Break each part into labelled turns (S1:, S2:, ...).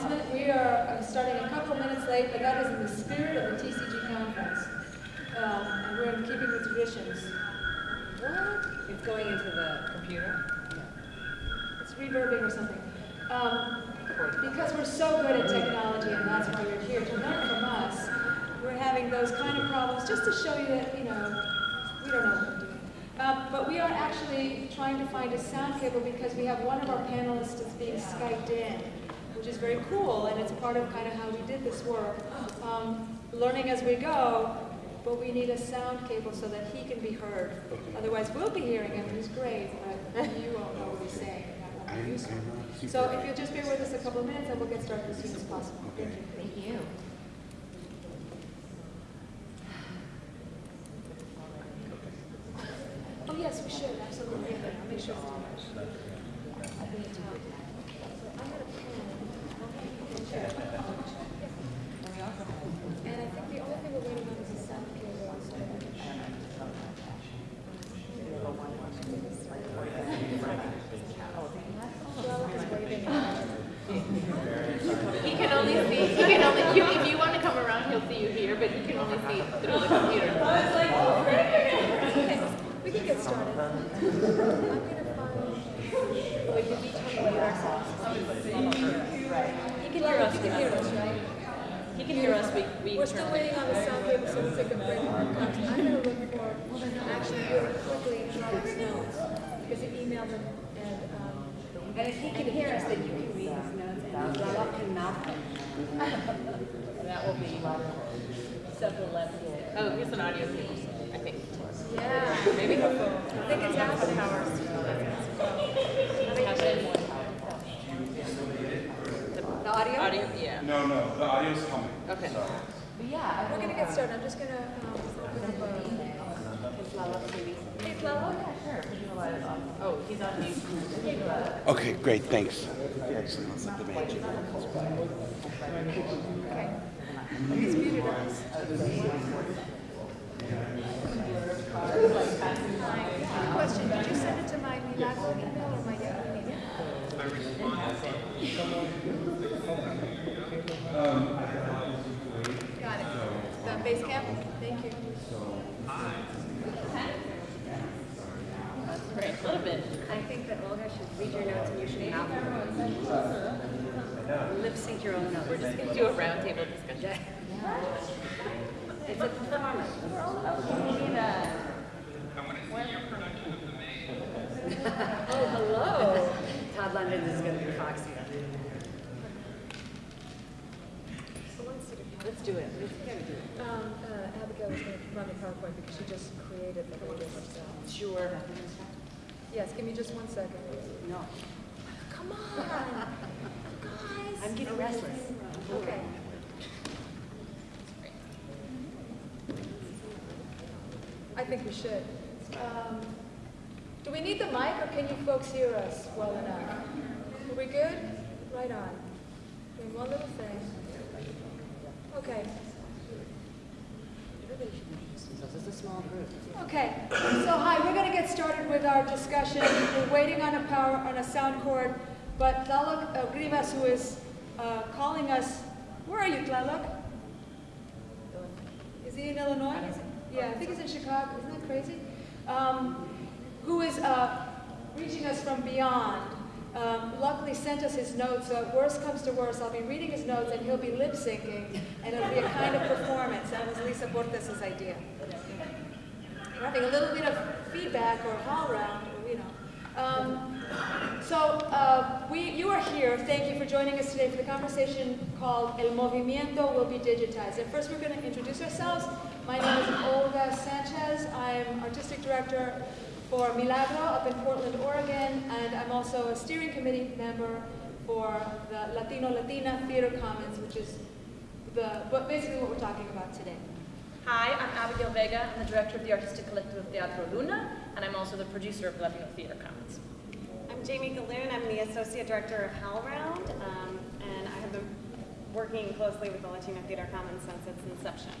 S1: announcement. We are uh, starting a couple minutes late, but that is in the spirit of the TCG conference. Um, and we're in keeping with traditions. What?
S2: It's going into the computer?
S1: It's reverbing or something. Um, because we're so good at technology, and that's why you're here to learn from us, we're having those kind of problems just to show you that, you know, we don't know what we're doing. Uh, but we are actually trying to find a sound cable because we have one of our panelists that's being Skyped in, which is very cool, and it's part of kind of how we did this work. Um, learning as we go, but we need a sound cable so that he can be heard. Otherwise, we'll be hearing him, he's great, but you won't know what he's saying. and that won't. So if you'll just bear with us a couple of minutes, and we'll get started as soon as possible. Thank you.
S2: Thank you.
S1: Oh, yes, we should, absolutely. I'll make sure I think
S2: that
S3: Olga should read your notes and you should mouth them. Lip sync your own notes.
S2: We're just gonna do a roundtable discussion.
S3: It's a performance.
S1: Oh, hello.
S3: Todd London is going to be foxy.
S1: So let's see.
S2: Let's do it.
S1: Um, uh, Abigail is gonna run the PowerPoint because she just created the whole herself.
S2: Sure.
S1: Yes, give me just one second.
S3: No.
S1: Come on, guys.
S3: I'm getting restless.
S1: Okay. I think we should. Um, Do we need the mic, or can you folks hear us well enough? Are we good? Right on. Doing one little thing. Okay. Okay, so hi, we're gonna get started with our discussion. We're waiting on a power, on a sound cord, but Tlaloc uh, Rivas, who is uh, calling us, where are you, Tlaloc? Is he in Illinois? Is he- Yeah, I think he's in Chicago, isn't that crazy? Um, Who is uh, reaching us from beyond, um, luckily sent us his notes, so worst comes to worst, I'll be reading his notes and he'll be lip syncing, and it'll be a kind of performance. That was Lisa Portes' idea. We're having a little bit of feedback or HowlRound, or, you know. Um, so uh, we, you are here. Thank you for joining us today for the conversation called El Movimiento Will Be Digitized. And first, we're going to introduce ourselves. My name is Olga Sanchez. I'm artistic director for Milagro up in Portland, Oregon, and I'm also a steering committee member for the Latino Latina Theater Commons, which is the, but basically what we're talking about today.
S4: Hi, I'm Abigail Vega. I'm the director of the artistic collective of Teatro Luna, and I'm also the producer of Latino Theater Commons.
S5: I'm Jamie Gahlon. I'm the Associate Director of HowlRound, um, and I have been working closely with the Latino Theater Commons since its inception.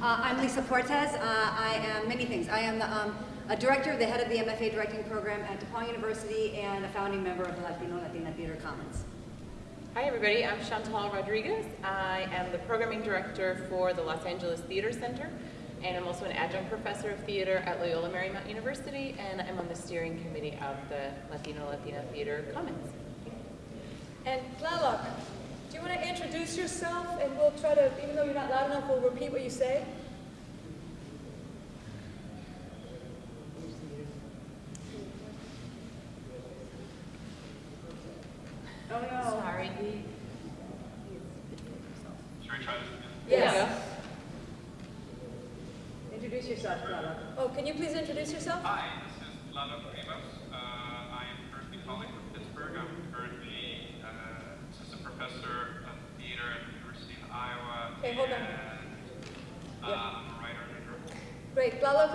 S3: Uh, I'm Lisa Portes. Uh, I am many things. I am the um, a director, the head of the MFA directing program at DePaul University, and a founding member of the Latino Latina Theater Commons.
S2: Hi, everybody. I'm Chantal Rodriguez. I am the programming director for the Los Angeles Theater Center, and I'm also an adjunct professor of theater at Loyola Marymount University, and I'm on the steering committee of the Latino Latina Theater Commons.
S1: And Tlaloc, want to introduce yourself? And we'll try to, even though you're not loud enough, we'll repeat what you say. Oh, no.
S2: Sorry.
S1: Yes. Introduce yourself, Tlaloc. Oh, can you please introduce yourself?
S6: Hi, this is Lalo Rivas. Uh, I am currently calling from Pittsburgh. I'm currently uh, assistant professor of theater at the University of Iowa.
S1: Okay, hold on.
S6: And uh, I'm a writer and a director.
S1: Great. Tlaloc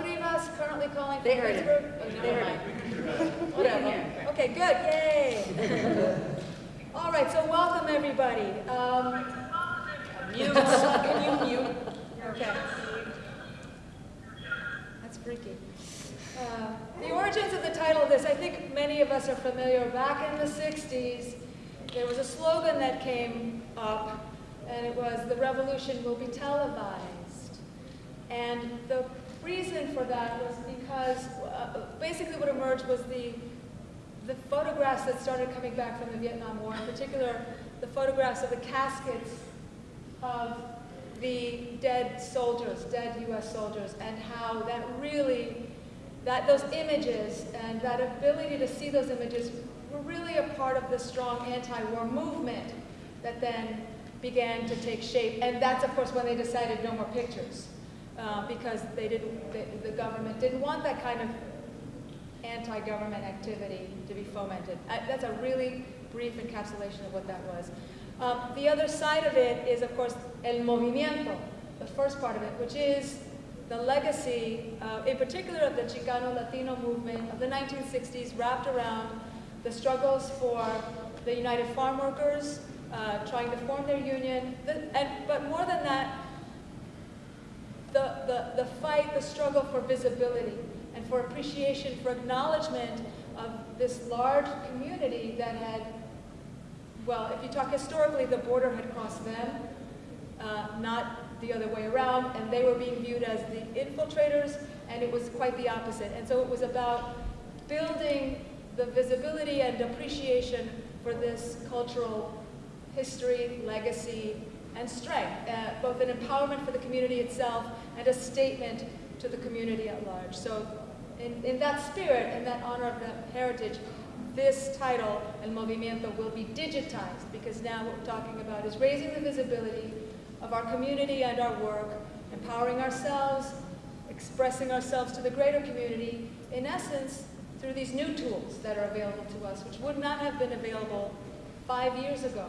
S1: Calling from
S3: They heard it.
S1: Pittsburgh. Oh, They heard it. Whatever. Okay, good. Yay. All right, so welcome, everybody. Um,
S2: Mute. Can you mute?
S1: Okay. That's freaky. Uh, the origins of the title of this, I think many of us are familiar. Back in the 60s, there was a slogan that came up, and it was, the revolution will be televised. And the reason for that was because uh, basically what emerged was the, the photographs that started coming back from the Vietnam War, in particular, the photographs of the caskets of the dead soldiers, dead U.S. soldiers, and how that really, that those images and that ability to see those images were really a part of the strong anti-war movement that then began to take shape. And that's, of course, when they decided no more pictures, uh, because they didn't, the, the government didn't want that kind of anti-government activity to be fomented. Uh, that's a really brief encapsulation of what that was. Um, the other side of it is, of course, el movimiento, the first part of it, which is the legacy, uh, in particular of the Chicano Latino movement of the 1960s, wrapped around the struggles for the United Farm Workers, uh, trying to form their union, the, and, but more than that, the, the, the fight, the struggle for visibility and for appreciation, for acknowledgement of this large community that had, well, if you talk historically, the border had crossed them, uh, not the other way around, and they were being viewed as the infiltrators, and it was quite the opposite. And so it was about building the visibility and appreciation for this cultural history, legacy, and strength, uh, both an empowerment for the community itself and a statement to the community at large. So in, in that spirit and that honor of that heritage, this title, El Movimiento, will be digitized because now what we're talking about is raising the visibility of our community and our work, empowering ourselves, expressing ourselves to the greater community, in essence, through these new tools that are available to us, which would not have been available five years ago,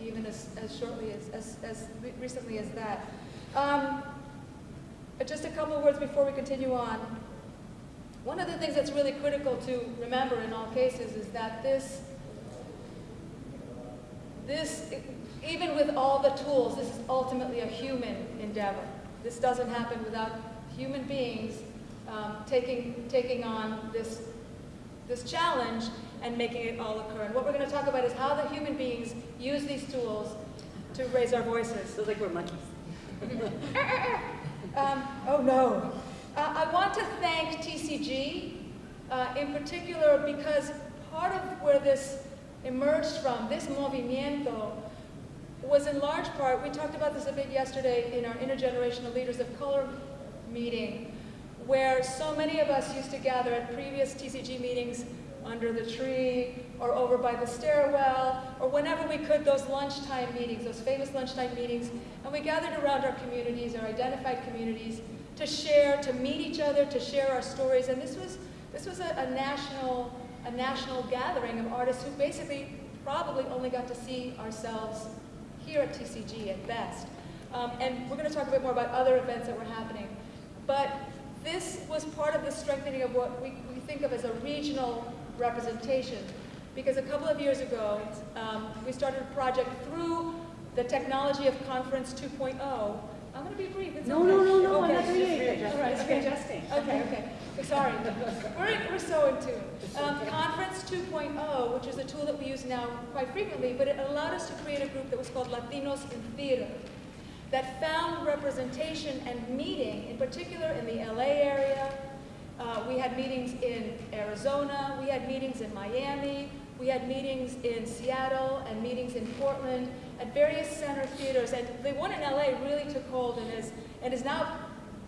S1: even as, as shortly as, as, as recently as that. Um, just a couple of words before we continue on. One of the things that's really critical to remember in all cases is that this, this, even with all the tools, this is ultimately a human endeavor. This doesn't happen without human beings um, taking, taking on this, this challenge and making it all occur. And what we're going to talk about is how the human beings use these tools to raise our voices.
S3: Feels like we're monkeys.
S1: Um, oh no. Uh, I want to thank TCG uh, in particular because part of where this emerged from, this movimiento, was in large part, we talked about this a bit yesterday in our Intergenerational Leaders of Color meeting, where so many of us used to gather at previous TCG meetings under the tree or over by the stairwell or whenever we could, those lunchtime meetings, those famous lunchtime meetings, and we gathered around our communities, our identified communities, to share, to meet each other, to share our stories. And this was, this was a, a national, a national gathering of artists who basically probably only got to see ourselves here at TCG at best. Um, and we're going to talk a bit more about other events that were happening. But this was part of the strengthening of what we, we think of as a regional representation. Because a couple of years ago, um, we started a project through the technology of Conference 2.0 I'm gonna be brief, it's
S3: No,
S1: okay.
S3: no, no, no, I'm not doing anything.
S1: All right, okay. Okay, okay, sorry, we're, we're so in tune. Um, Conference 2.0, which is a tool that we use now quite frequently, but it allowed us to create a group that was called Latinos in Theater, that found representation and meeting, in particular in the LA area. Uh, we had meetings in Arizona, we had meetings in Miami, we had meetings in Seattle and meetings in Portland at various center theaters. And the one in LA really took hold and is, and is now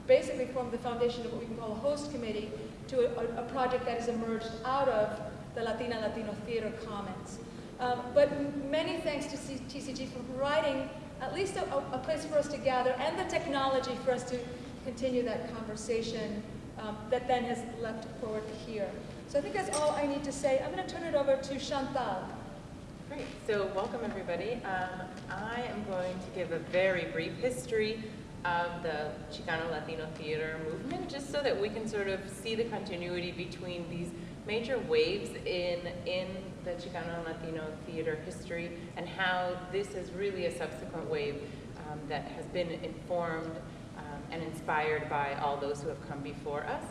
S1: basically formed the foundation of what we can call a host committee to a, a project that has emerged out of the Latina Latino Theater Commons. Um, but many thanks to TCG for providing at least a- a place for us to gather and the technology for us to continue that conversation um, that then has leapt forward here. So I think that's all I need to say. I'm going to turn it over to Chantal.
S2: Great. So welcome, everybody. Um, I am going to give a very brief history of the Chicano Latino theater movement, just so that we can sort of see the continuity between these major waves in, in the Chicano Latino theater history and how this is really a subsequent wave um, that has been informed and inspired by all those who have come before us.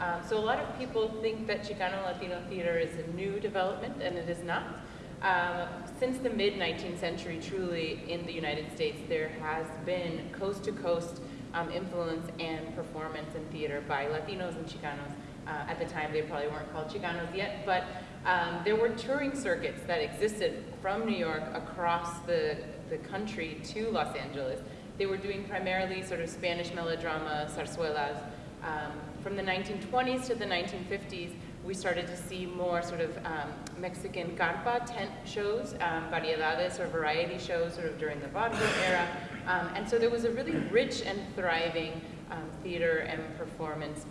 S2: Um, so a lot of people think that Chicano Latino theater is a new development, and it is not. Um, since the mid 19th century, truly in the United States, there has been coast to coast um, influence and performance in theater by Latinos and Chicanos. Uh, at the time, they probably weren't called Chicanos yet, but um, there were touring circuits that existed from New York across the, the country to Los Angeles. They were doing primarily sort of Spanish melodrama, zarzuelas. Um, from the 1920s to the 1950s, we started to see more sort of um, Mexican carpa tent shows, um, variedades or variety shows sort of during the vaudeville era. Um, and so there was a really rich and thriving um, theater and performance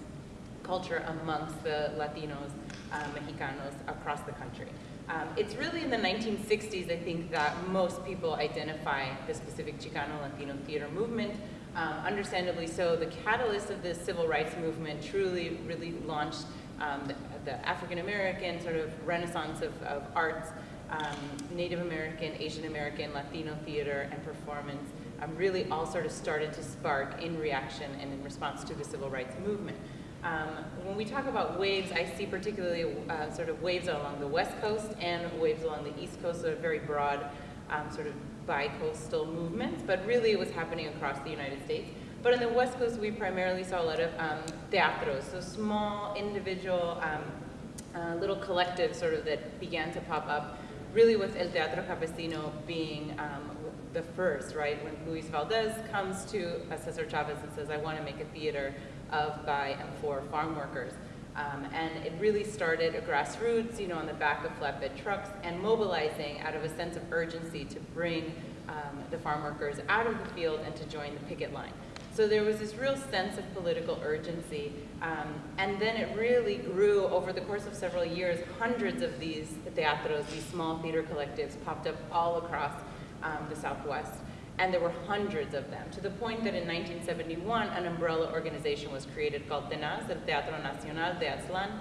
S2: culture amongst the Latinos, uh, Mexicanos across the country. Um, it's really in the 1960s, I think, that most people identify the specific Chicano Latino theater movement. Um, understandably so, the catalyst of the civil rights movement truly, really launched um, the, the African American sort of renaissance of, of arts, um, Native American, Asian American, Latino theater and performance um, really all sort of started to spark in reaction and in response to the civil rights movement. Um, when we talk about waves, I see particularly uh, sort of waves along the west coast and waves along the east coast, so very broad um, sort of bi-coastal movements, but really it was happening across the United States. But on the west coast, we primarily saw a lot of um, teatros, so small individual um, uh, little collectives sort of that began to pop up, really with El Teatro Campesino being um, the first, right? When Luis Valdez comes to Cesar Chavez and says, I want to make a theater of, by, and for farm workers. Um, and it really started a grassroots, you know, on the back of flatbed trucks and mobilizing out of a sense of urgency to bring um, the farm workers out of the field and to join the picket line. So there was this real sense of political urgency. Um, and then it really grew over the course of several years. Hundreds of these teatros, these small theater collectives, popped up all across um, the Southwest. And there were hundreds of them, to the point that in 1971, an umbrella organization was created called TENAZ, el Teatro Nacional de Aztlán.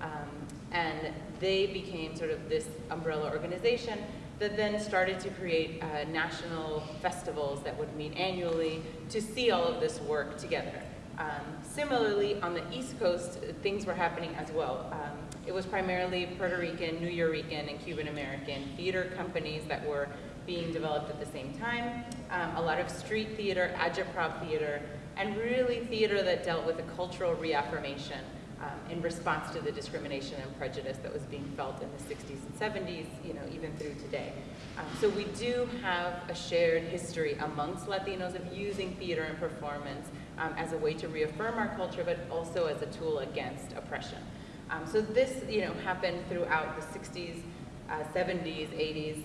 S2: Um, and they became sort of this umbrella organization that then started to create uh, national festivals that would meet annually to see all of this work together. Um, similarly, on the East Coast, things were happening as well. Um, it was primarily Puerto Rican, Nuyorican, and Cuban American theater companies that were being developed at the same time. Um, a lot of street theater, agitprop theater, and really theater that dealt with a cultural reaffirmation um, in response to the discrimination and prejudice that was being felt in the 60s and 70s, you know, even through today. Um, so we do have a shared history amongst Latinos of using theater and performance um, as a way to reaffirm our culture, but also as a tool against oppression. Um, so this, you know, happened throughout the 60s, uh, 70s, 80s.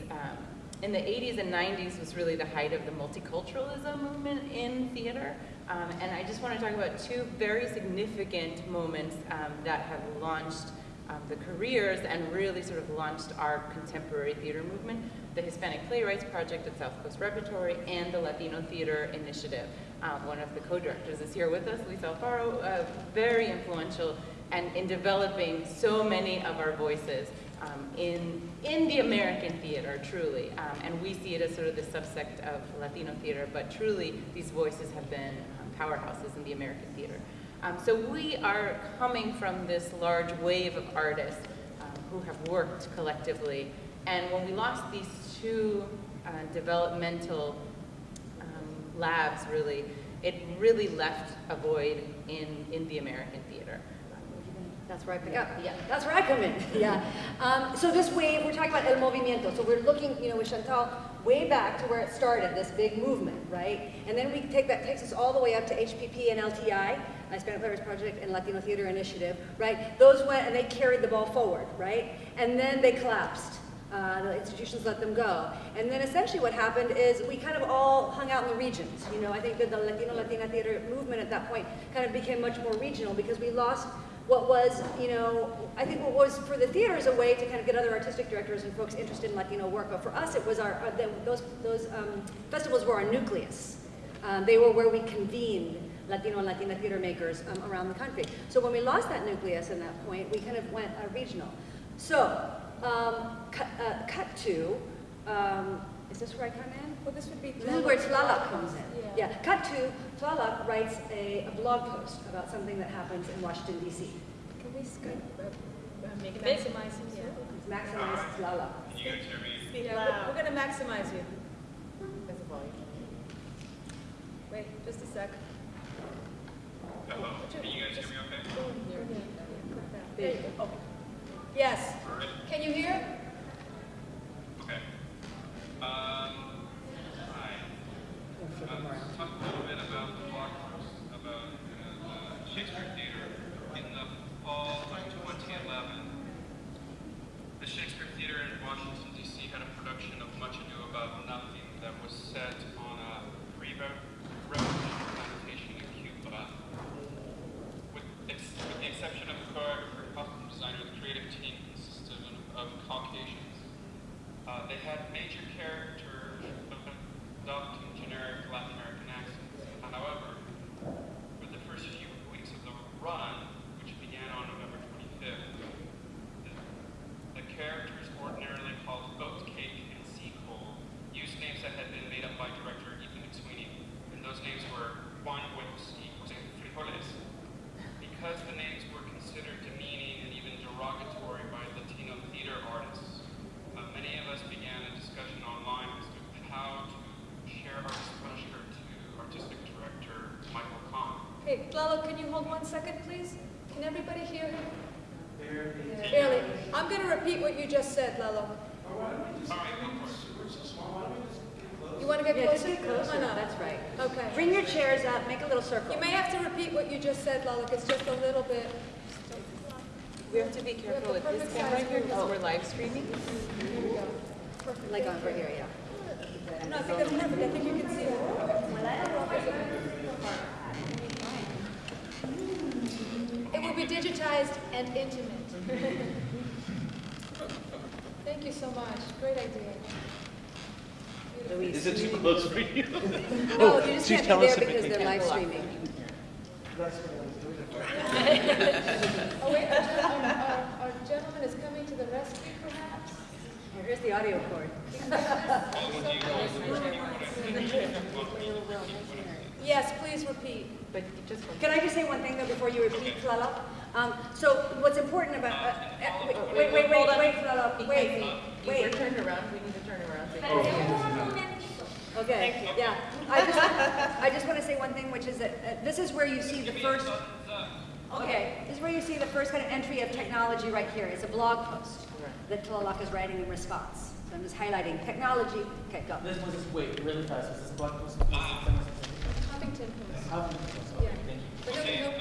S2: In the 80s and 90s was really the height of the multiculturalism movement in theater. Um, and I just want to talk about two very significant moments um, that have launched um, the careers and really sort of launched our contemporary theater movement, the Hispanic Playwrights Project at South Coast Repertory and the Latino Theater Initiative. Um, one of the co-directors is here with us, Luis Alfaro, uh, very influential and in developing so many of our voices um, in in the American theater, truly. Um, and we see it as sort of the subsect of Latino theater, but truly these voices have been um, powerhouses in the American theater. Um, so we are coming from this large wave of artists um, who have worked collectively. And when we lost these two uh, developmental um, labs, really, it really left a void in, in the American.
S3: That's where I pick up. Yeah, that's where I come in. Yeah. Um, so this wave, we're talking about el movimiento. So we're looking, you know, with Chantal, way back to where it started, this big movement, right? And then we take that takes us all the way up to HPP and LTI, Hispanic Playwrights Project and Latino Theater Initiative, right? Those went and they carried the ball forward, right? And then they collapsed. Uh, the institutions let them go. And then essentially what happened is we kind of all hung out in the regions. You know, I think that the Latino Latina theater movement at that point kind of became much more regional because we lost what was, you know, I think what was for the theaters a way to kind of get other artistic directors and folks interested in Latino work, but for us it was our, uh, the, those, those um, festivals were our nucleus. Um, they were where we convened Latino and Latina theater makers um, around the country. So when we lost that nucleus in that point, we kind of went uh, regional. So, um, cut, uh, cut to, um, is this where I come in?
S1: Well, this would be.
S3: This is where Tlaloc comes in.
S1: Yeah.
S3: Yeah, cut to, Tlaloc writes a, a blog post about something that happens in Washington DC.
S1: Can we scoot, uh, uh, make it
S4: Big.
S1: maximize him?
S3: It's Maximus Tlaloc.
S6: Can you guys hear me?
S5: Speak
S1: Yeah,
S5: loud.
S1: we're, we're gonna maximize you.
S2: As a volume.
S1: Wait, just a sec.
S6: Hello? Can you guys hear me okay?
S3: There you go.
S1: Yes,
S6: All right.
S1: can you hear?
S6: Okay. Um, hi. Uh, talk a little bit about the blog post about uh, the Shakespeare Theater in the fall of 2011. The Shakespeare Theater in Washington, D.C. had a production of Much Ado About Nothing that was set on a pre-revolution plantation in Cuba. With, ex- with the exception of the choreographer and costume designer, the creative team consisted of, of Caucasians. Uh, they had major characters adopting generic Latin American accents. However, for the first few weeks of the run, which began on November 25th, the, the characters ordinarily called oat cake and sea coal used names that had been made up by director Ethan McSweeney, and those names were Juan Huevos y Jose Frijoles. Because the names were considered demeaning and even derogatory by Latino theater artists, uh, many of us began a discussion online as to how to share our displeasure to artistic director Michael Kahn.
S1: Hey, Lalo, can you hold one second, please? Can everybody hear him? Barely. I'm gonna repeat what you just said, Lalo.
S6: All right, go for it.
S1: You wanna get
S3: Yeah, just
S1: closer?
S3: get closer,
S1: Come on up.
S3: that's right.
S1: Okay.
S3: Bring your chairs up, make a little circle.
S1: You may have to repeat what you just said, Lalo, it's just a little bit.
S2: We have to be careful with this camera here because we're live streaming.
S1: Here we go. Perfect.
S3: Like over here, yeah.
S1: No, I think that's perfect, I think you can see that. It will be digitized and intimate. Thank you so much, great idea.
S3: Luis.
S7: Is it too close for you?
S3: No, you just
S7: she's
S3: can't be
S7: telling
S3: there because they're live streaming.
S1: Oh, wait, our, gen- our- our- our gentleman is coming to the rescue, perhaps?
S3: Here's the audio cord.
S1: Yes, please repeat.
S2: But just.
S3: Can I just say one thing though before you repeat, Tlaloc? Um, so what's important about, uh, uh, wait, wait, wait, wait, wait, Tlaloc, wait,
S2: We're
S3: wait.
S2: turned around, we need to turn around. so you can see.
S3: Okay, yeah. I just, I just want to say one thing, which is that uh, this is where you see the first, okay, this is where you see the first kind of entry of technology right here. It's a blog post that Tlaloc is writing in response. So I'm just highlighting technology. Okay, go.
S8: This was just wait really fast. Is this blog post?
S1: Huffington Post.
S8: How?
S1: Yeah.
S8: Thank you.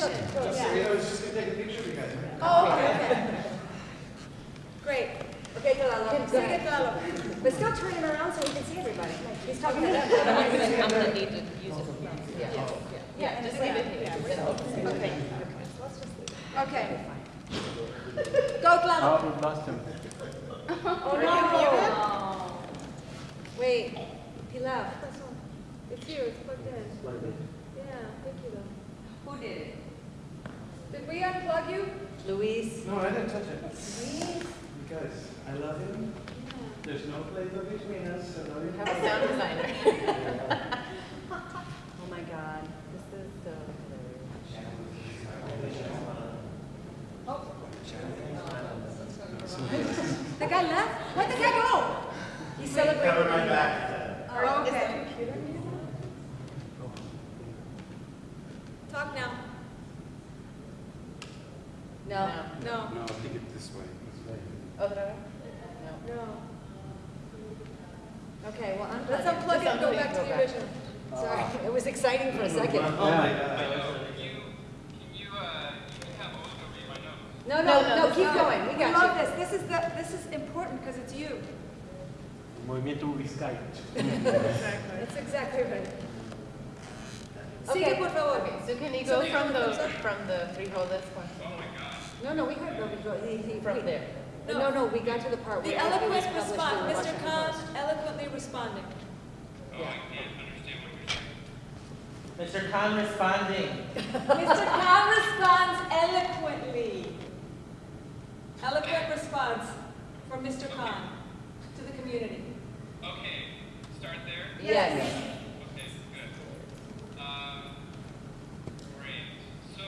S1: Conversation.
S8: You know, it's just gonna take a picture of you guys.
S1: Oh, okay, okay. Great.
S3: Okay, Lalo, go. But still turn him around so we can see everybody. He's talking to them.
S2: I'm gonna need to use it. Yeah. Yeah, just leave it here. Okay.
S1: Okay. Go, Lalo.
S8: we lost him.
S3: Oh, no. Wait, he left.
S1: It's you, it's plugged in. Yeah, thank you though. Who did it? Did we unplug you?
S3: Luis.
S8: No, I didn't touch it. Luis. Because I love him. There's no Play-Doh between us, so no.
S2: Have a sound designer.
S3: Oh my God, this is so Oh.
S1: The guy left? Where'd the guy go?
S3: He's celebrating.
S9: my back.
S1: Oh, okay. Talk now.
S3: No.
S1: No.
S7: No, I think it's this way.
S2: Oh, no? No.
S1: No.
S3: Okay, well, unplug
S1: Let's unplug it and go back to
S2: Go
S1: the
S2: back.
S1: original.
S3: Sorry, it was exciting for a second.
S8: Oh my God.
S6: Can you, can you, uh, you can have Olga read my notes?
S3: No,
S2: No,
S3: no,
S2: no,
S3: no, keep
S1: No,
S3: going, we
S1: We
S3: got
S1: love
S3: you.
S1: this. This is the, this is important because it's you.
S8: Movimiento Vizcaya.
S1: That's exactly right. Sigue,
S3: Okay.
S1: por favor.
S2: Okay, so can you go
S1: Somebody
S2: from the,
S1: comes up.
S2: from the frijoles one?
S3: No, no, we heard, no, we he, he.
S2: From
S3: he-
S2: there.
S3: No, no, we got to the part
S1: The
S3: where. after it was
S1: eloquent
S3: published
S1: response,
S3: the
S1: Mr.
S3: Washington
S1: Khan
S3: Post.
S1: eloquently responding.
S6: Oh, I can't understand what you're saying.
S8: Mr. Kahn responding.
S1: Mr. Kahn responds eloquently. Eloquent response from Mr. Kahn to the community.
S6: Okay, start there?
S2: Yes.
S6: Okay, good. Um, great. So,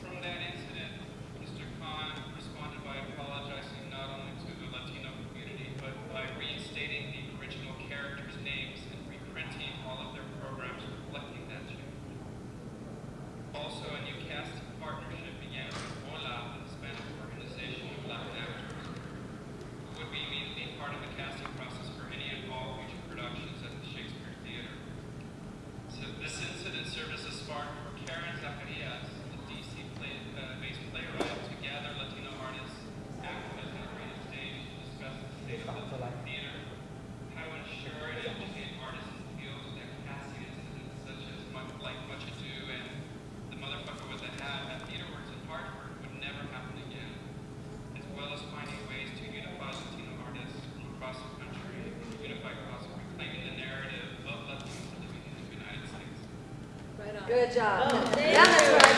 S6: from that incident, Mr. Kahn responded by apologizing not only to the Latino community, but by reinstating the original characters' names and reprinting all of their programs reflecting that change. Also, a new casting partnership began with Hola, the Hispanic organization of Latin actors, who would be immediately part of the casting process for any and all future productions at the Shakespeare Theater. So this incident served as a spark for Karen Zacarias, the DC-based playwright, to gather Latino artists, actors, and creative stage to discuss the state of the theater, how to ensure and educate artists in fields that casting incidents such as much, like Much Ado and The Motherfucker with a Hat at TheaterWorks in Hartford would never happen again as well as finding ways to unify Latino artists from across the country in a unified cause of reclaiming the narrative of Latinos living in the United States.
S1: Right on.
S3: Good job.
S1: Oh, thank
S3: Yeah, that's
S1: you.
S3: right.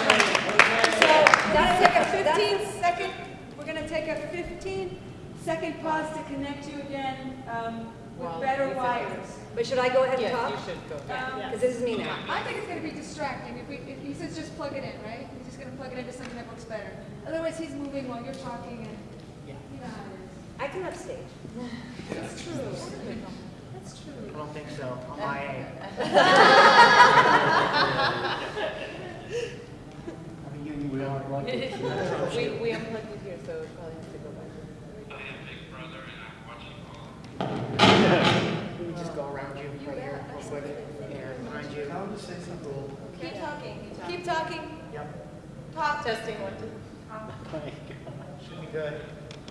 S1: So,
S3: that's-
S1: that's take a 15 second, we're gonna take a 15 second pause to connect you again um, with
S2: Wow.
S1: better wires.
S3: But should I go ahead and
S2: Yes,
S3: talk?
S2: you should go.
S1: Um,
S3: Because this is me now.
S10: I think it's gonna be distracting if we, if he says just plug it in, right? He's just gonna plug it into something that works better. Otherwise, he's moving while you're talking and, you know how it
S3: I can upstage.
S10: is. That's true. That's true.
S8: I don't think so. I'm my end. I mean, we are lucky.
S2: We, we unplugged it here, so it probably has to go back.
S6: I am Big Brother and I'm watching all of
S9: We just go around you right here, real quick, and behind you.
S8: Tell him to say something.
S1: Keep talking, keep talking.
S9: Yep,
S1: Talk.
S2: Testing one, two.
S9: should be good.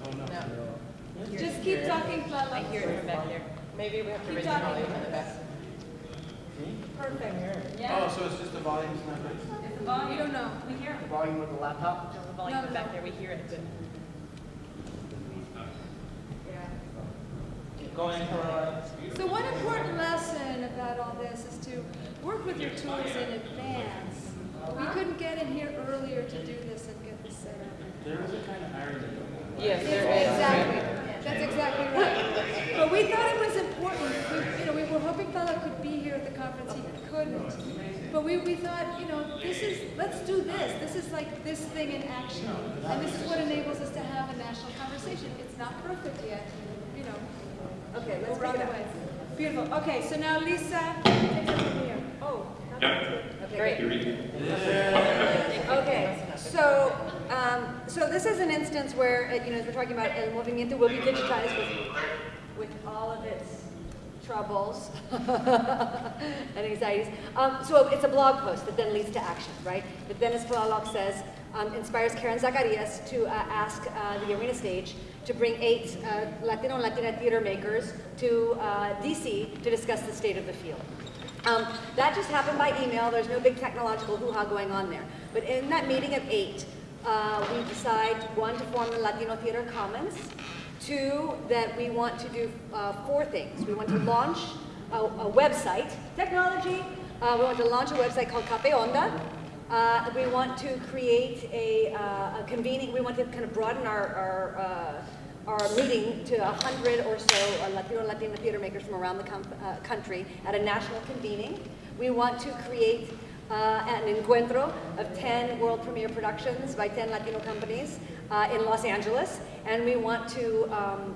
S8: Oh, no. No.
S1: Just keep talking,
S2: I
S1: Lala.
S2: hear her back there. Maybe we have to
S1: Keep
S2: raise the
S1: talking.
S2: volume in the back.
S1: Perfect. Yeah.
S8: Oh, so it's just the volume's not good?
S4: It's the
S1: You
S4: volume.
S1: don't know.
S4: We hear it.
S9: The volume of the laptop?
S4: No, The volume
S1: No, no,
S4: back
S1: no.
S4: there, we hear it.
S8: Going for.
S1: So one important lesson about all this is to work with your tools in advance. We couldn't get in here earlier to do this and get this set up.
S8: There is a kind of irony.
S2: Yes, there is.
S1: Exactly, that's exactly right. But we thought it was important, we, you know, we were hoping Fela could be here at the conference, he couldn't. But we, we thought, you know, this is, let's do this, this is like this thing in action. And this is what enables us to have a national conversation. It's not perfect yet, you know,
S3: Okay, let's bring it up.
S1: Beautiful, okay, so now Lisa, take it from here. Oh,
S3: Okay, great. Okay, so, um, so this is an instance where, uh, you know, as we're talking about, El Movimiento will be digitized with, with all of its troubles and anxieties. Um, so it's a blog post that then leads to action, right? That Dennis Palaloc says um, inspires Karen Zacarias to uh, ask uh, the arena stage to bring eight uh, Latino and Latina theater makers to uh, DC to discuss the state of the field. Um, that just happened by email. There's no big technological hoo-ha going on there. But in that meeting of eight, uh, we decide, one, to form the Latino Theater Commons, two, that we want to do uh, four things. We want to launch a, a website, technology. Uh, we want to launch a website called Café Onda. Uh, we want to create a, uh, a convening, we want to kind of broaden our, our our meeting to 100 or so uh, Latino and Latina theater makers from around the uh, country at a national convening. We want to create uh, an encuentro of 10 world premiere productions by 10 Latino companies uh, in Los Angeles. And we want to, um,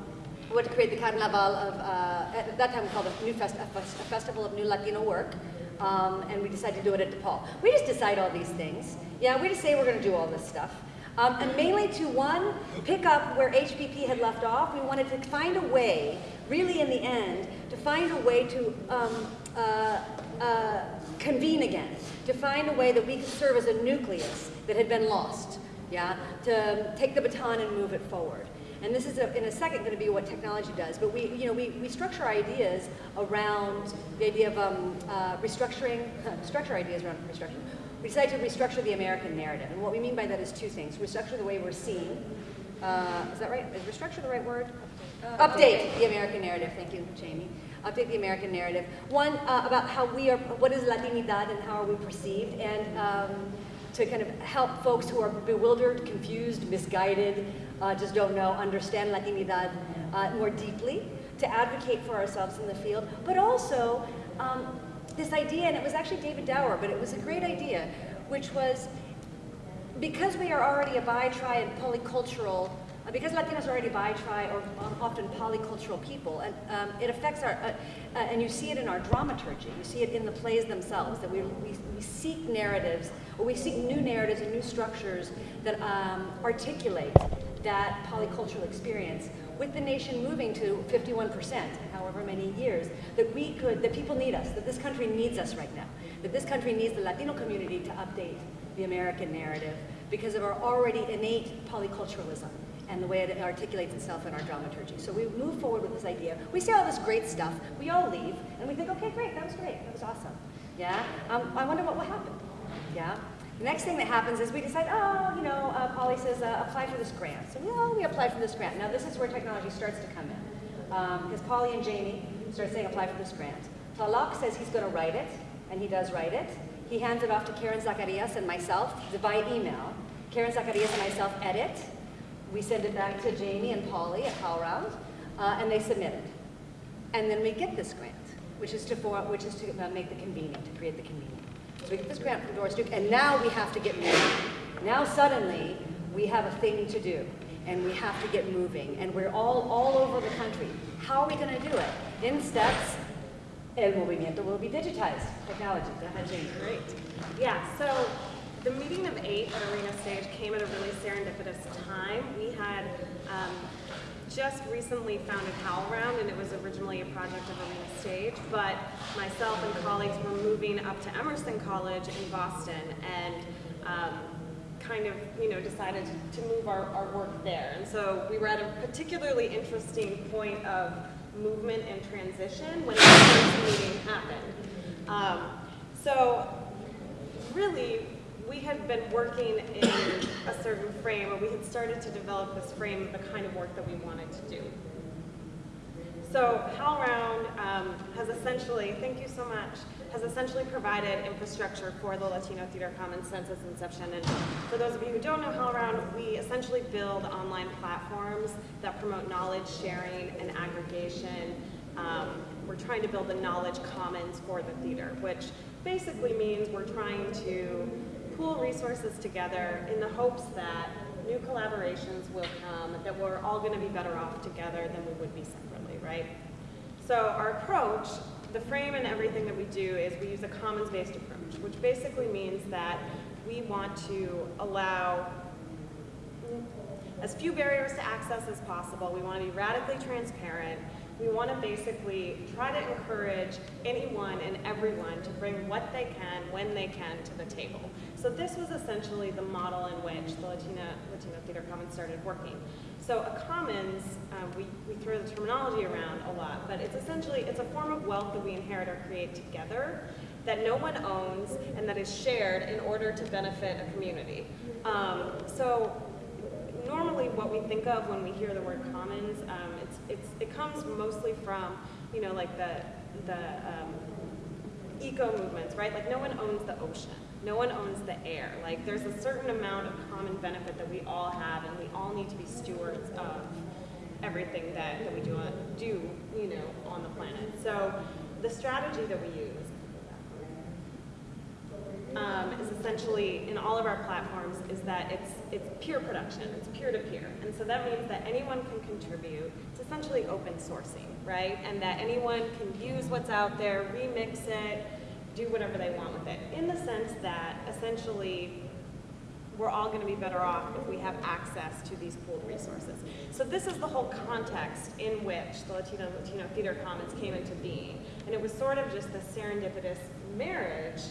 S3: want to create the Carnaval of, uh, at that time we called it New Fest- a fest- a Festival of New Latino Work. Um, and we decided to do it at DePaul. We just decide all these things. Yeah, we just say we're going to do all this stuff. Um, and mainly to one, pick up where HPP had left off. We wanted to find a way, really in the end, to find a way to um, uh, uh, convene again, to find a way that we could serve as a nucleus that had been lost, yeah, to take the baton and move it forward. And this is, a, in a second, going to be what technology does. But we, you know, we, we structure ideas around the idea of um, uh, restructuring, structure ideas around restructuring. We decided to restructure the American narrative. And what we mean by that is two things. Restructure the way we're seen. Uh, is that right? Is restructure the right word? Update the American narrative. Thank you, Jamie. Update the American narrative. One, uh, about how we are, what is Latinidad and how are we perceived. And um, to kind of help folks who are bewildered, confused, misguided, uh, just don't know, understand Latinidad uh, more deeply, to advocate for ourselves in the field, but also um, this idea, and it was actually David Dower, but it was a great idea, which was because we are already a bi, tri, and polycultural, uh, because Latinos are already bi, tri, or often polycultural people, and um, it affects our, uh, uh, and you see it in our dramaturgy, you see it in the plays themselves, that we, we, we seek narratives, or we seek new narratives and new structures that um, articulate that polycultural experience with the nation moving to 51% in however many years, that we could, that people need us, that this country needs us right now, that this country needs the Latino community to update the American narrative because of our already innate polyculturalism and the way it articulates itself in our dramaturgy. So we move forward with this idea. We see all this great stuff. We all leave, and we think, okay, great, that was great, that was awesome. Yeah, um, I wonder what will happen. Yeah. The next thing that happens is we decide, oh, you know, uh, Polly says, uh, apply for this grant. So we, oh, we apply for this grant. Now this is where technology starts to come in. Because Polly and Jamie start saying, apply for this grant. Tlaloc says he's going to write it, and he does write it. He hands it off to Karen Zacarias and myself by email. Karen Zacarias and myself edit. We send it back to Jamie and Polly at HowlRound, uh, and they submit it. And then we get this grant, which is to, for, which is to uh, make the convening, to create the convening. So we get this grant from Doris Duke, and now we have to get moving. Now suddenly, we have a thing to do, and we have to get moving, and we're all, all over the country. How are we gonna do it? In steps, El Movimiento will be digitized. Technology, go ahead, Jamie.
S5: Great. Yeah, so the meeting of eight at Arena Stage came at a really serendipitous time. We had um, just recently founded HowlRound, and it was originally a project of Arena Stage, but myself and colleagues were moving up to Emerson College in Boston, and um, kind of, you know, decided to move our, our work there. And so we were at a particularly interesting point of movement and transition when the first meeting happened. Um, so really, we had been working in a certain frame, or we had started to develop this frame of the kind of work that we wanted to do. So HowlRound um, has essentially, thank you so much, has essentially provided infrastructure for the Latino Theater Commons since its inception. And for those of you who don't know HowlRound, we essentially build online platforms that promote knowledge sharing and aggregation. Um, we're trying to build the knowledge commons for the theater, which basically means we're trying to pool resources together in the hopes that new collaborations will come, that we're all going to be better off together than we would be separately, right? So our approach, the frame and everything that we do is we use a commons-based approach, which basically means that we want to allow as few barriers to access as possible. We want to be radically transparent. We want to basically try to encourage anyone and everyone to bring what they can, when they can, to the table. So this was essentially the model in which the Latina, Latino Theater Commons started working. So a commons, um, we, we throw the terminology around a lot, but it's essentially, it's a form of wealth that we inherit or create together that no one owns and that is shared in order to benefit a community. Um, so normally what we think of when we hear the word commons, um, it's, it's, it comes mostly from, you know, like the, the um, eco movements, right? Like no one owns the ocean. No one owns the air. Like there's a certain amount of common benefit that we all have and we all need to be stewards of everything that, that we do, on, do, you know, on the planet. So the strategy that we use um, is essentially in all of our platforms is that it's it's peer production, it's peer to peer, and so that means that anyone can contribute. It's essentially open sourcing, right? And that anyone can use what's out there, remix it, do whatever they want with it. In the sense that essentially we're all going to be better off if we have access to these pooled resources. So this is the whole context in which the Latino Latino Theater Commons came into being, and it was sort of just the serendipitous marriage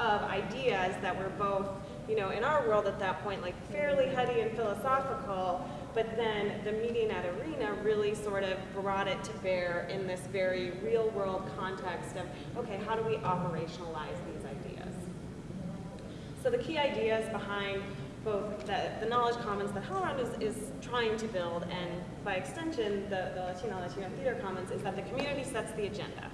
S5: of ideas that were both, you know, in our world at that point, like fairly heady and philosophical, but then the meeting at arena really sort of brought it to bear in this very real world context of, okay, how do we operationalize these ideas? So the key ideas behind both the, the knowledge commons that HowlRound is, is trying to build, and by extension, the, the Latino Latino Theater Commons, is that the community sets the agenda.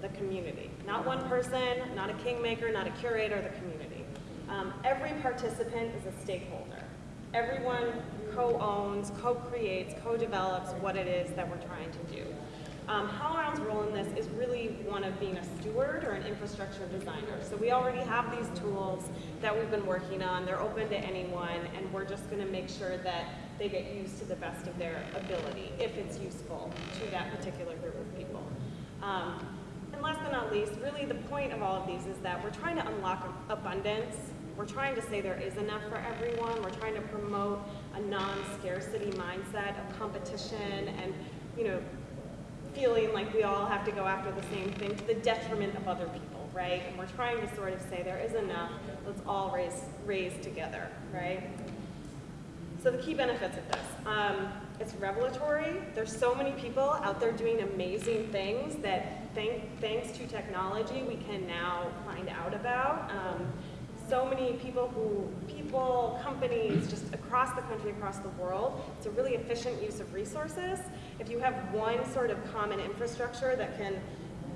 S5: The community. Not one person, not a kingmaker, not a curator, the community. Um, every participant is a stakeholder. Everyone co-owns, co-creates, co-develops what it is that we're trying to do. Um, HowlRound's role in this is really one of being a steward or an infrastructure designer. So we already have these tools that we've been working on. They're open to anyone, and we're just going to make sure that they get used to the best of their ability, if it's useful to that particular group of people. Um, and last but not least, really the point of all of these is that we're trying to unlock abundance. We're trying to say there is enough for everyone. We're trying to promote a non-scarcity mindset of competition and, you know, feeling like we all have to go after the same thing to the detriment of other people, right? And we're trying to sort of say there is enough, let's all raise, raise together, right? So the key benefits of this. Um, it's revelatory. There's so many people out there doing amazing things that thank, thanks to technology we can now find out about. Um, so many people who, people, companies, just across the country, across the world. It's a really efficient use of resources. If you have one sort of common infrastructure that can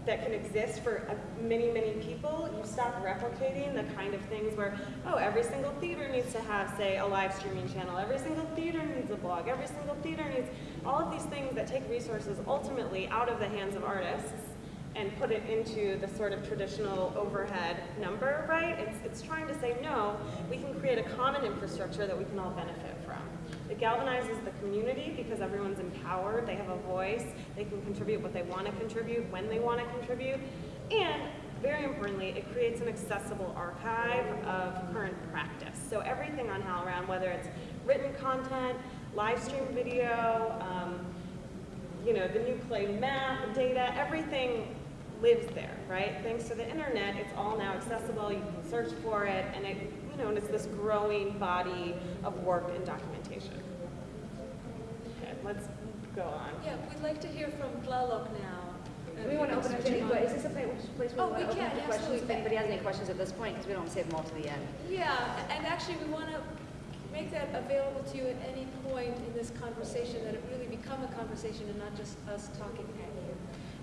S5: that can exist for uh, many, many people, you stop replicating the kind of things where, oh, every single theater needs to have, say, a live streaming channel, every single theater needs a blog, every single theater needs all of these things that take resources ultimately out of the hands of artists and put it into the sort of traditional overhead number, right? It's, it's trying to say, no, we can create a common infrastructure that we can all benefit from. It galvanizes the community because everyone's empowered, they have a voice, they can contribute what they want to contribute, when they want to contribute, and very importantly, it creates an accessible archive of current practice. So everything on HowlRound, whether it's written content, live stream video, um, you know, the New Play Map, data, everything lives there, right? Thanks to the internet, it's all now accessible, you can search for it, and it, you know, and it's this growing body of work and documentation. Okay, let's go on.
S1: Yeah, we'd like to hear from Tlaloc now.
S3: Do we want to open up to any, que- is this a place place where
S1: Oh,
S3: we want
S1: we
S3: to open up
S1: can,
S3: to questions? If anybody has any questions at this point, because we don't want to save them all to the end.
S1: Yeah, and actually, we want to make that available to you at any point in this conversation, that it really become a conversation and not just us talking at you.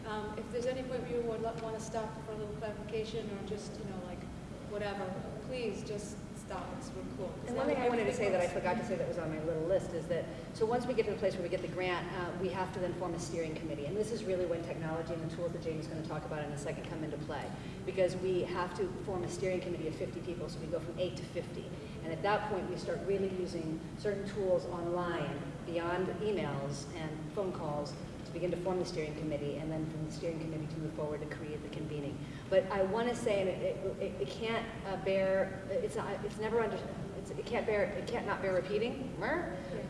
S1: Um, If there's any point where you would want to stop for a little clarification or just, you know, like, whatever, please just stop us, we're cool.
S3: And one thing I wanted to say that I forgot to say that was on my little list is that, so once we get to the place where we get the grant, uh, we have to then form a steering committee. And this is really when technology and the tools that Jamie's going to talk about in a second come into play. Because we have to form a steering committee of 50 people, so we go from eight to 50. And at that point, we start really using certain tools online beyond emails and phone calls begin to form the steering committee, and then from the steering committee to move forward to create the convening. But I want to say, and it, it, it can't uh, bear, it's not, it's never under, it's, it can't bear, it can't not bear repeating.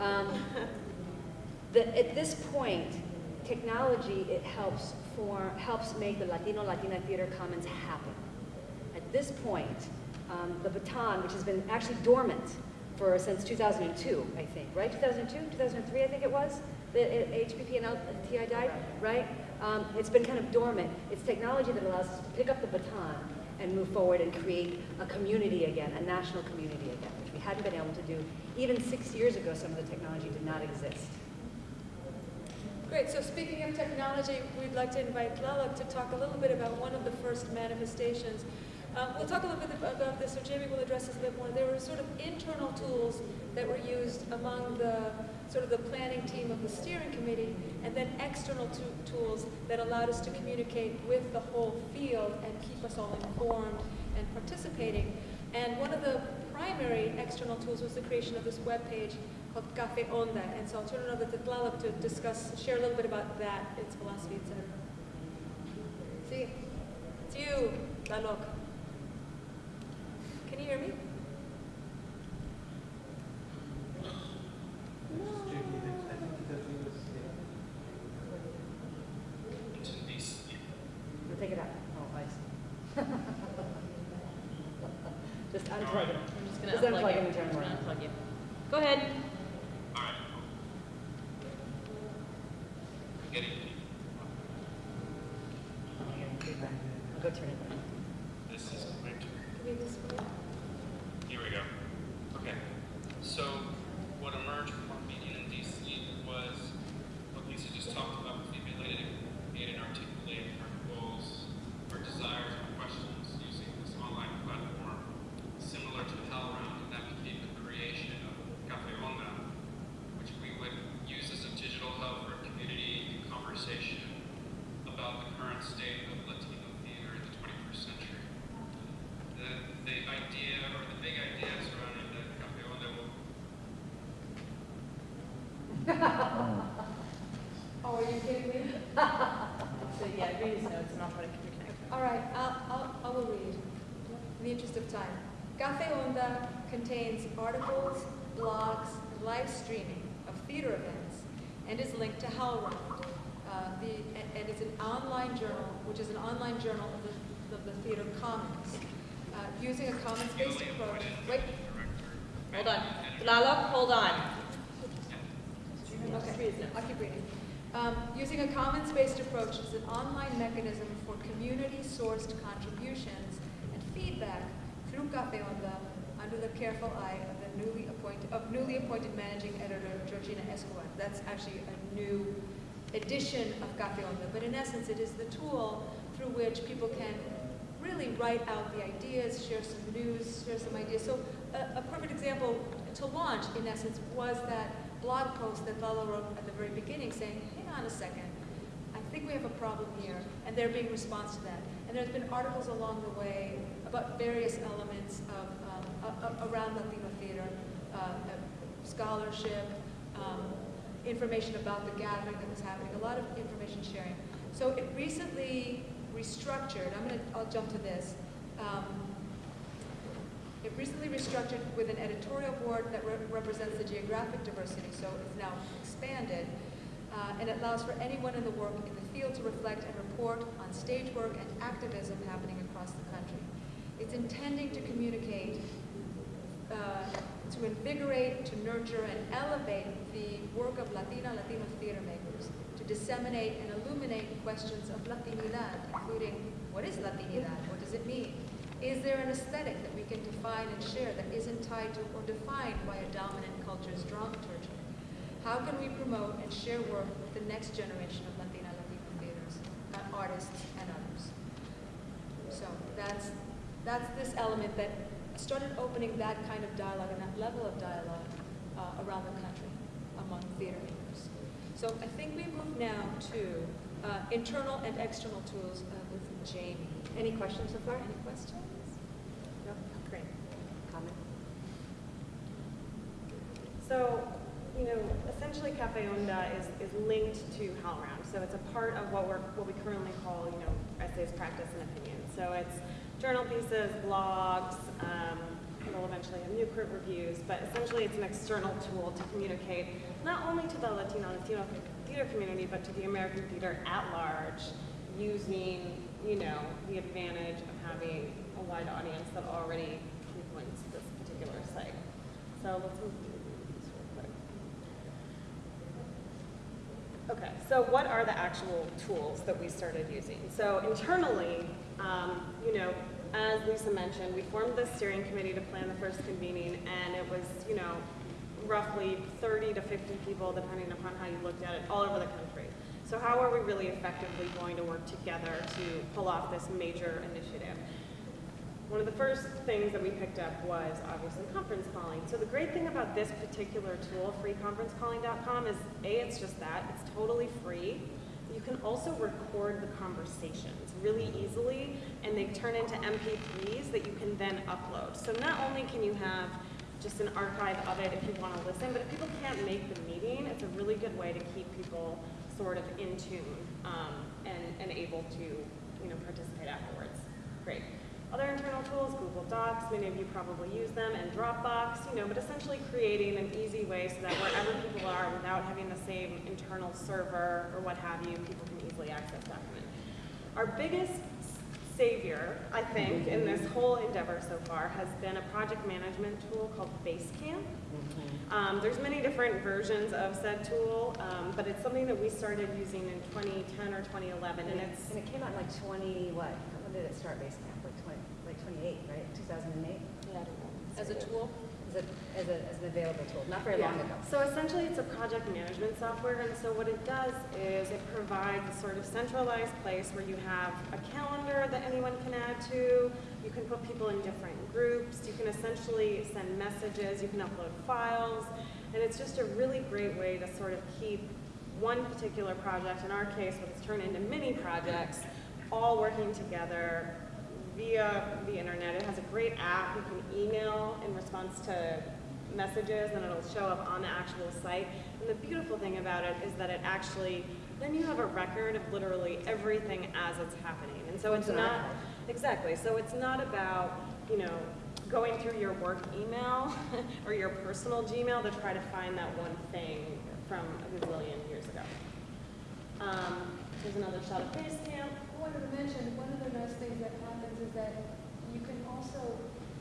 S3: Um, that at this point, technology, it helps for, helps make the Latino Latina Theater Commons happen. At this point, um, the baton, which has been actually dormant for since 2002, I think, right? 2002, 2003, I think it was. The uh, HPP and LTI died, right? Um, it's been kind of dormant. It's technology that allows us to pick up the baton and move forward and create a community again, a national community again, which we hadn't been able to do. Even six years ago, some of the technology did not exist.
S1: Great, so speaking of technology, we'd like to invite Tlaloc to talk a little bit about one of the first manifestations. Um, we'll talk a little bit about this, so Jamie will address this a bit more. There were sort of internal tools that were used among the sort of the planning team of the steering committee, and then external tools that allowed us to communicate with the whole field and keep us all informed and participating. And one of the primary external tools was the creation of this webpage called Cafe Onda. And so I'll turn it over to Tlaloc to discuss, share a little bit about that, its philosophy, etc. See, it's you, Tlaloc. Can you hear me?
S8: It's tricky, I think because he was, yeah.
S6: It's in DC.
S3: We'll take it out. Oh, I see. Just unplug it.
S4: I'm just gonna unplug
S3: unplug it it
S4: I'm gonna
S3: on.
S4: unplug you. Go ahead.
S6: All right. Getting
S3: I'll go turn it on.
S6: this is my turn.
S1: Give me this one.
S6: Here we go. Okay. So what emerged from our meeting in DC was what Lisa just talked about, was the ability to create and articulate our goals, our desires, our questions using this online platform, similar to HowlRound, and that became the creation of Cafe Onda, which we would use as a digital hub for community and conversation about the current state of Latino theater in the 21st century the, the idea or the big idea surrounding the Cafe Onda will
S1: Oh, are you kidding me?
S4: So yeah, read his notes and I'll try to connect.
S1: All right, I'll, I'll, I will read, in the interest of time. Cafe Onda contains articles, blogs, and live streaming of theater events, and is linked to HowlRound. Uh, the, and, and it's an online journal, which is an online journal of the, of the theater commons. Uh, using a commons-based approach. Wait,
S4: Hold on. Tlaloc, hold on.
S1: Okay, I'll reading. Um, using a commons-based approach is an online mechanism for community-sourced contributions and feedback through Cafe Onda under the careful eye of the newly appointed, of newly appointed managing editor Georgina Escobar. That's actually a new edition of Cafe Onda, but in essence, it is the tool through which people can really write out the ideas, share some news, share some ideas. So a, a perfect example to launch, in essence, was that blog post that Lalo wrote at the very beginning saying, hang on a second, I think we have a problem here, and there being response to that. And there's been articles along the way about various elements of, um, a- around Latino theater, uh, uh, scholarship, um, information about the gathering that was happening, a lot of information sharing. So it recently restructured, I'm gonna, I'll jump to this. Um, it recently restructured with an editorial board that re- represents the geographic diversity, so it's now expanded. Uh, and it allows for anyone in the work in the field to reflect and report on stage work and activism happening across the country. It's intending to communicate, uh, to invigorate, to nurture, and elevate the work of Latina, Latino theater makers, to disseminate and illuminate questions of Latinidad, including what is Latinidad? What does it mean? Is there an aesthetic that we can define and share that isn't tied to or defined by a dominant culture's dramaturgy? How can we promote and share work with the next generation of Latina Latino theaters, uh, artists, and others? So that's, that's this element that started opening that kind of dialogue and that level of dialogue uh, around the country among theater makers. So I think we move now to uh, internal and external tools uh, with Jamie.
S3: Any questions so far?
S1: Any questions?
S5: No, great.
S3: Comment?
S5: So, you know, essentially Cafe Onda is, is linked to HowlRound. So it's a part of what we're, what we currently call, you know, essays, practice, and opinion. So it's journal pieces, blogs, um, it'll eventually have Newport reviews, but essentially it's an external tool to communicate not only to the Latino Latino theater community, but to the American theater at large, using, you know, the advantage of having a wide audience that already frequents this particular site. So let's move through these real quick. Okay, so what are the actual tools that we started using? So internally, um, you know, as Lisa mentioned, we formed the steering committee to plan the first convening, and it was, you know, roughly 30 to 50 people, depending upon how you looked at it, all over the country. So how are we really effectively going to work together to pull off this major initiative? One of the first things that we picked up was obviously conference calling. So the great thing about this particular tool, freeconferencecalling.com, is A, it's just that, it's totally free. You can also record the conversations really easily, and they turn into MP3s that you can then upload. So not only can you have just an archive of it if you want to listen, but if people can't make the meeting, it's a really good way to keep people sort of in tune um, and, and able to, you know, participate afterwards. Great. Other internal tools, Google Docs, many of you probably use them, and Dropbox, you know, but essentially creating an easy way so that wherever people are, without having the same internal server or what have you, people can easily access documents. Our biggest savior, I think, in this whole endeavor so far has been a project management tool called Basecamp. Um, there's many different versions of said tool, um, but it's something that we started using in 2010 or 2011, and it's
S3: And it came out in like 20, what? When did it start Basecamp? Like 20, like 28, right? 2008?
S5: yeah, I don't know.
S1: As a tool?
S3: As, a, as, a, as an available tool, not very long ago.
S5: So essentially, it's a project management software, and so what it does is it provides a sort of centralized place where you have a calendar that anyone can add to. You can put people in different groups. You can essentially send messages. You can upload files, and it's just a really great way to sort of keep one particular project, in our case, what it's turned into mini projects, all working together via the internet. It has a great app. You can email in response to messages and it'll show up on the actual site. And the beautiful thing about it is that it actually, then you have a record of literally everything as it's happening. And so it's
S3: It's
S5: not, exactly, so it's not about, you know, going through your work email or your personal Gmail to try to find that one thing from a gazillion years ago. Um, here's another shot of Basecamp.
S1: I wanted to mention, one of the nice things that happens is that you can also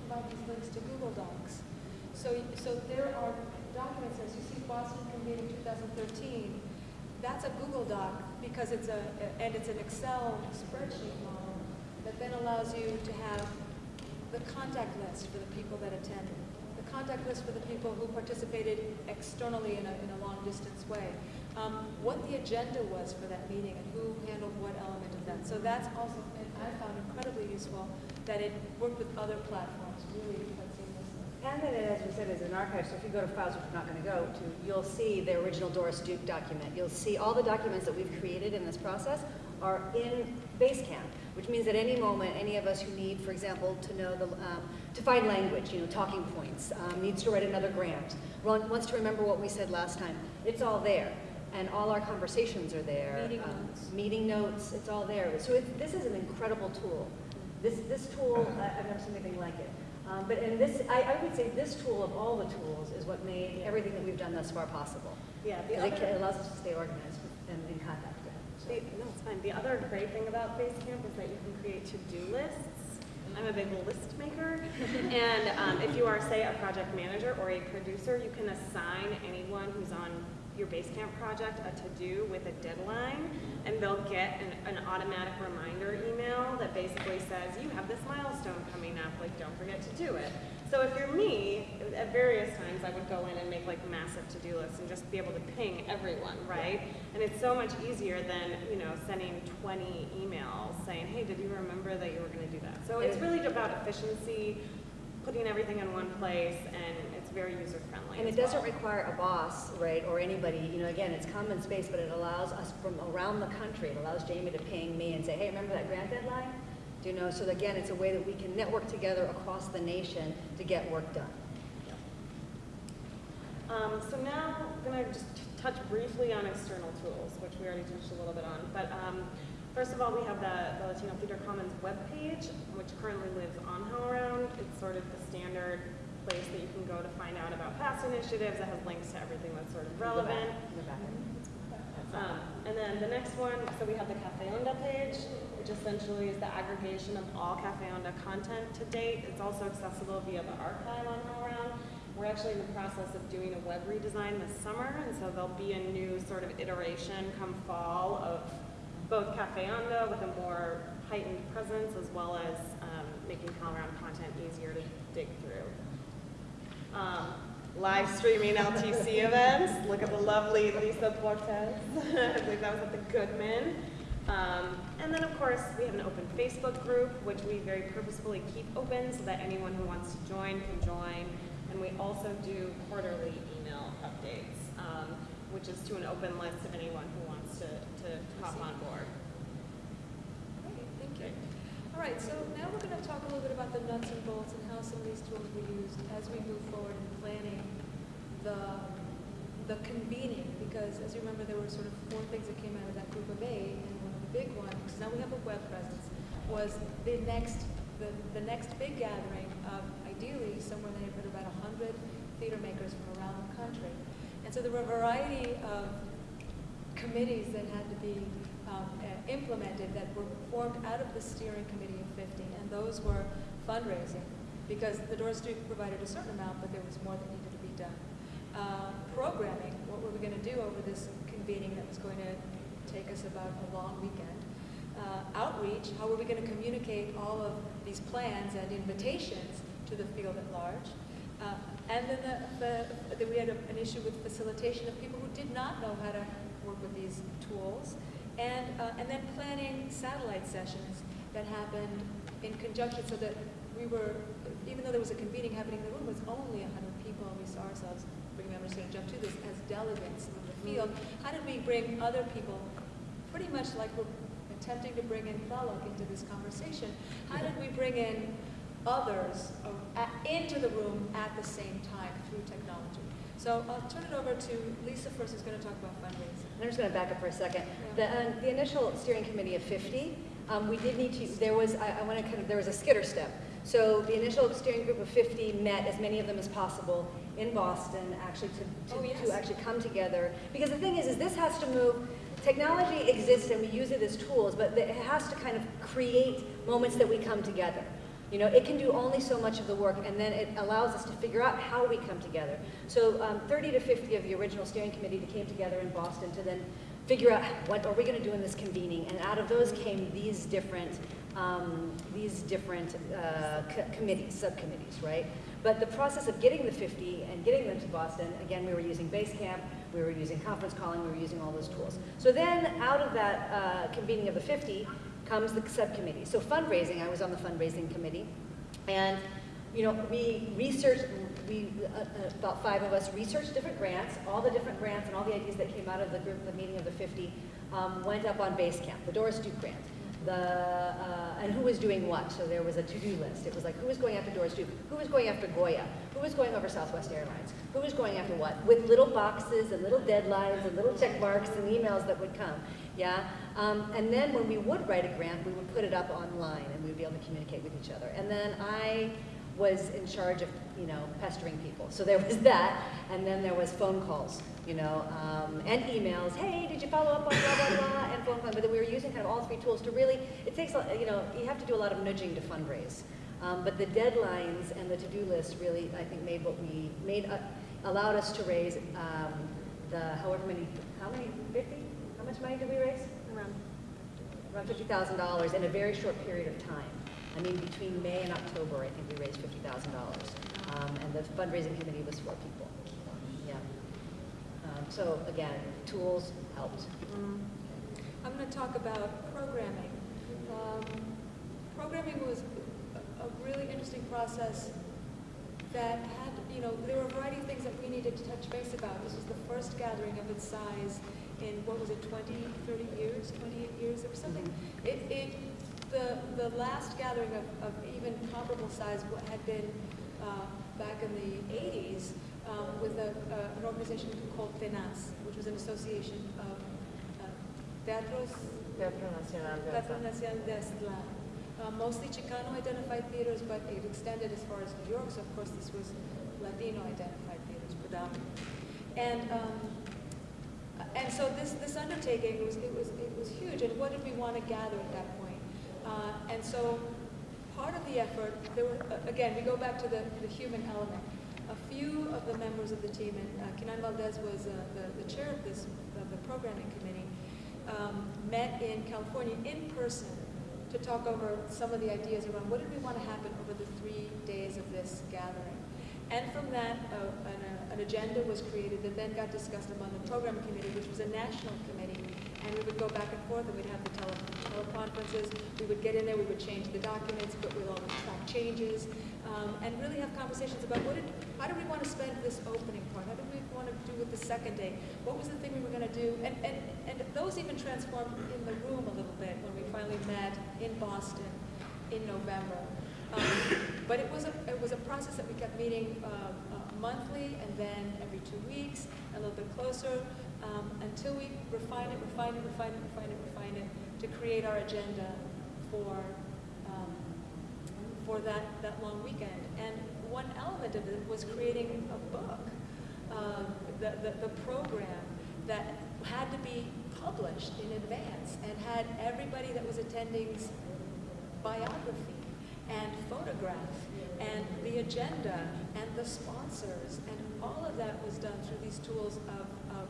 S1: provide these links to Google Docs. So, so there are documents, as you see Boston convened in 2013, that's a Google Doc because it's a, and it's an Excel spreadsheet model that then allows you to have the contact list for the people that attended, the contact list for the people who participated externally in a, in a long distance way, um, what the agenda was for that meeting and who handled what element of that. So that's also, I found incredibly useful that it worked with other platforms really seamlessly.
S3: And then, as we said, is an archive, so if you go to files, which we're not going to go to, you'll see the original Doris Duke document. You'll see all the documents that we've created in this process are in Basecamp, which means at any moment, any of us who need, for example, to know the, um, to find language, you know, talking points, um, needs to write another grant, wants to remember what we said last time, it's all there. And all our conversations are there.
S1: Meeting
S3: um,
S1: notes.
S3: Meeting notes, it's all there. So it, this is an incredible tool. This, this tool, I- I've never seen anything like it. Um, but and this, I, I would say this tool of all the tools is what made everything that we've done thus far possible.
S5: Yeah, the
S3: Because it allows us to stay organized and in contact. So-
S5: The, no, it's fine. The other great thing about Basecamp is that you can create to-do lists. I'm a big list maker. and um, if you are, say, a project manager or a producer, you can assign anyone who's on your Basecamp project a to-do with a deadline, and they'll get an, an automatic reminder email that basically says, you have this milestone coming up, like, don't forget to do it. So if you're me, at various times, I would go in and make like massive to-do lists and just be able to ping everyone, right? And it's so much easier than, you know, sending 20 emails saying, hey, did you remember that you were gonna do that? So it's really about efficiency, putting everything in one place, and it's very user-friendly
S3: And
S5: as
S3: it doesn't
S5: well.
S3: require a boss, right, or anybody, you know, again, it's common space, but it allows us from around the country, it allows Jamie to ping me and say, hey, remember that grant deadline? Do you know, so again, it's a way that we can network together across the nation to get work done.
S5: Um, so now I'm going to just touch briefly on external tools, which we already touched a little bit on. But um, first of all, we have the, the Latino Theater Commons webpage, which currently lives on HowlRound. It's sort of the standard place that you can go to find out about past initiatives. It has links to everything that's sort of relevant.
S3: In the back.
S5: Um, and then the next one, so we have the Cafe Onda page, which essentially is the aggregation of all Cafe Onda content to date. It's also accessible via the archive on HowlRound. We're actually in the process of doing a web redesign this summer, and so there'll be a new sort of iteration come fall of both Cafe Onda with a more heightened presence as well as um, making HowlRound content easier to dig through. Um, live streaming LTC events. Look at the lovely Lisa Portes. I believe that was at the Goodman. Um, and then, of course, we have an open Facebook group, which we very purposefully keep open so that anyone who wants to join can join. And we also do quarterly email updates, um, which is to an open list of anyone who to, hop on board.
S1: Okay, thank you. All right, so now we're going to talk a little bit about the nuts and bolts and how some of these tools were used as we move forward in planning the, the convening, because as you remember, there were sort of four things that came out of that group of eight, and one of the big ones, because now we have a web presence, was the next, the, the next big gathering of ideally somewhere in the neighborhood about 100 theater makers from around the country. And so there were a variety of committees that had to be um, uh, implemented that were formed out of the steering committee of 50, and those were fundraising, because the Doris Duke provided a certain amount, but there was more that needed to be done. Uh, programming, what were we going to do over this convening that was going to take us about a long weekend? Uh, outreach, how were we going to communicate all of these plans and invitations to the field at large? Uh, and then the, the, then we had a, an issue with facilitation of people who did not know how to work with these tools. And, uh, and then planning satellite sessions that happened in conjunction so that we were, even though there was a convening happening, in the room was only 100 people, and we saw ourselves, bring members to jump to this, as delegates in the field. How did we bring other people, pretty much like we're attempting to bring in Tlaloc into this conversation, how did we bring in others uh, into the room at the same time through technology? So I'll turn it over to Lisa first, who's going to talk about fundraising.
S3: I'm just going to back up for a second. The, uh, the initial steering committee of 50, um, we did need to, there was, I, I want to kind of, there was a skitter step. So the initial steering group of 50 met, as many of them as possible, in Boston, actually to, to,
S1: Oh, yes.
S3: to actually come together. Because the thing is, is this has to move, technology exists and we use it as tools, but it has to kind of create moments that we come together. You know, it can do only so much of the work, and then it allows us to figure out how we come together. So um, 30 to 50 of the original steering committee that came together in Boston to then figure out what are we going to do in this convening, and out of those came these different, um, these different uh, co- committees, subcommittees, right? But the process of getting the 50 and getting them to Boston, again, we were using Basecamp, we were using conference calling, we were using all those tools. So then, out of that uh, convening of the 50, comes the subcommittee. So fundraising, I was on the fundraising committee, and you know, we researched, we, uh, uh, about five of us researched different grants, all the different grants and all the ideas that came out of the group, the meeting of the 50, um, went up on Basecamp, the Doris Duke grant. The, uh, and who was doing what? So there was a to-do list. It was like, who was going after Doris Duke? Who was going after Goya? Who was going over Southwest Airlines? Who was going after what? With little boxes and little deadlines and little check marks and emails that would come. Yeah? Um, and then when we would write a grant, we would put it up online and we would be able to communicate with each other. And then I was in charge of, you know, pestering people. So there was that, and then there was phone calls, you know, um, and emails. Hey, did you follow up on blah blah blah? And phone calls. But we were using kind of all three tools to really. It takes, you know, you have to do a lot of nudging to fundraise. Um, but the deadlines and the to-do list really, I think, made what we made uh, allowed us to raise um, the however many, how many, 50? Much money did we raise?
S5: Around
S3: Around $50,000 in a very short period of time. I mean, between May and October, I think we raised $50,000. Um, and the fundraising committee was four people. Yeah. Um, so again, tools helped.
S1: I'm going to talk about programming. Um, programming was a, a really interesting process that had, you know, there were a variety of things that we needed to touch base about. This was the first gathering of its size in, what was it, 20, 30 years, 28 years or something? It, it, the, the last gathering of, of even comparable size had been uh, back in the 80s um, with a, uh, an organization called TENAZ, which was an association of uh, teatros,
S2: Teatro Nacional de
S1: Teatro Nacional de Aztlán. Uh, mostly Chicano-identified theaters, but it extended as far as New York, so of course this was Latino-identified theaters predominantly. And, um, and so this, this undertaking was, it was, it was huge, and what did we want to gather at that point? Uh, and so part of the effort, there were, uh, again, we go back to the, the human element. A few of the members of the team, and uh, Kinan Valdez was uh, the, the chair of this, of the programming committee, um, met in California in person to talk over some of the ideas around what did we want to happen over the three days of this gathering. And from that, uh, an, uh, an agenda was created that then got discussed among the program committee, which was a national committee. And we would go back and forth, and we'd have the tele teleconferences. We would get in there, we would change the documents, but we'd all track changes, um, and really have conversations about what did, how do we want to spend this opening part? How do we want to do with the second day? What was the thing we were going to do? And, and, and those even transformed in the room a little bit when we finally met in Boston in November. Um, but it was a it was a process that we kept meeting uh, uh, monthly and then every two weeks, a little bit closer, um, until we refine it, refine it, refine it, refine it, refine it, to create our agenda for um, for that that long weekend. And one element of it was creating a book, uh, the, the the program that had to be published in advance and had everybody that was attending's biography and photograph and the agenda and the sponsors and all of that was done through these tools of, of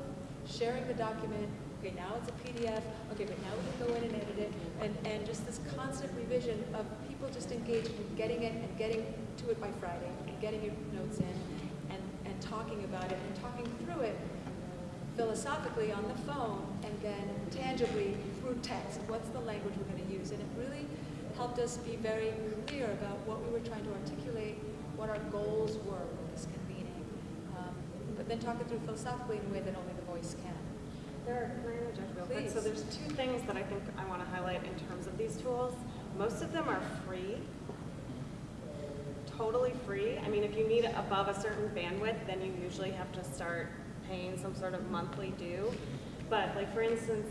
S1: sharing the document. Okay, now it's a PDF. Okay, but now we can go in and edit it. And, and just this constant revision of people just engaged in getting it and getting to it by Friday and getting your notes in and, and talking about it and talking through it philosophically on the phone and then tangibly through text. What's the language we're going to use? And it really helped us be very clear about what we were trying to articulate, what our goals were with this convening. Um, but then talk it through philosophically in a way that only the voice can.
S5: There are, can I interject real quick? So there's two things that I think I want to highlight in terms of these tools. Most of them are free, totally free. I mean, if you need above a certain bandwidth, then you usually have to start paying some sort of monthly due. But like for instance,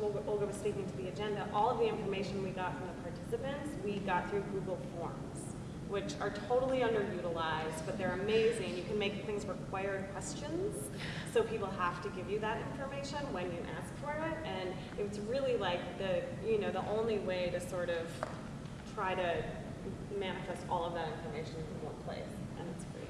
S5: Olga Olga was speaking to the agenda, all of the information we got from the participants, we got through Google Forms, which are totally underutilized, but they're amazing. You can make things required questions, so people have to give you that information when you ask for it. And it's really like the, you know, the only way to sort of try to manifest all of that information in one place, and it's free.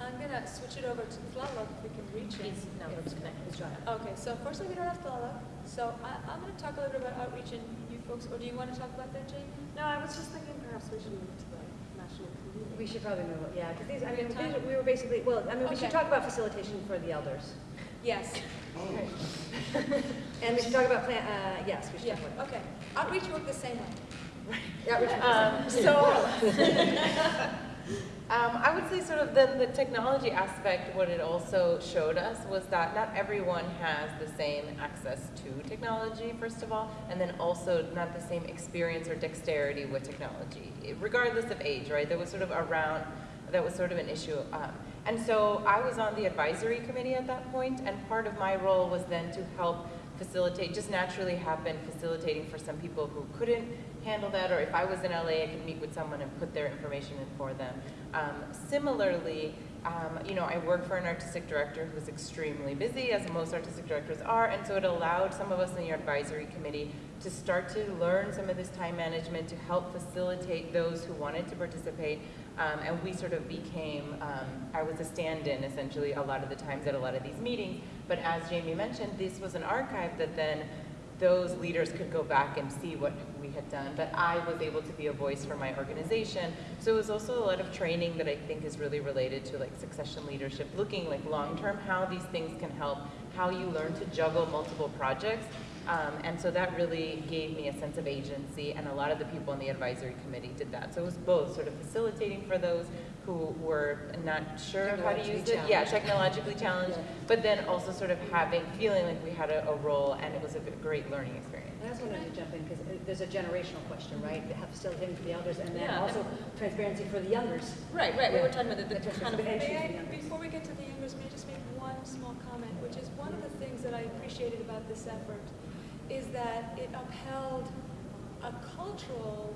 S1: I'm going to switch it over to Tlaloc if we can reach him.
S2: He's, no,
S1: If-
S2: he's connected. He's trying.
S1: Okay, so unfortunately we don't have Tlaloc. So I, I'm going to talk a little bit about outreach and you folks, or do you want to talk about that, Jamie?
S5: No, I was just thinking perhaps we should move to the national convening.
S3: We should probably move, it, yeah, because these, I mean, these are- we were basically, well, I mean, we should
S1: Okay.
S3: talk about facilitation for the elders.
S1: Yes.
S3: And we should talk about plan, uh, yes, we should
S1: Yeah,
S3: talk about.
S1: okay. Outreach worked the same way.
S3: Yeah,
S2: Um, so, um, I would say sort of the, the technology aspect, what it also showed us was that not everyone has the same access to technology, first of all, and then also not the same experience or dexterity with technology, regardless of age, right? That was sort of around, that was sort of an issue. Um, and so I was on the advisory committee at that point, and part of my role was then to help facilitate, just naturally have been facilitating for some people who couldn't handle that, or if I was in LA, I could meet with someone and put their information in for them. Um, similarly, um, you know, I work for an artistic director who's extremely busy, as most artistic directors are, and so it allowed some of us in the advisory committee to start to learn some of this time management to help facilitate those who wanted to participate. Um, and we sort of became, um, I was a stand-in essentially a lot of the times at a lot of these meetings. But as Jamie mentioned, this was an archive that then those leaders could go back and see what we had done. But I was able to be a voice for my organization. So it was also a lot of training that I think is really related to like succession leadership, looking like long-term, how these things can help, how you learn to juggle multiple projects. Um, and so that really gave me a sense of agency, and a lot of the people on the advisory committee did that. So it was both sort of facilitating for those who were not sure of how to use it, yeah, technologically challenged, but then also sort of having, feeling like we had a, a role, and it was a great learning experience.
S3: I just wanted to jump in because there's a generational question, right? They have facilitating for the elders and then
S4: Yeah,
S3: also transparency for the youngers.
S4: Right, right, we were talking about the, the
S3: That's
S4: kind of,
S3: transparency
S1: May I, before we get to the youngers, may I just make one small comment, which is one of the things that I appreciated about this effort is that it upheld a cultural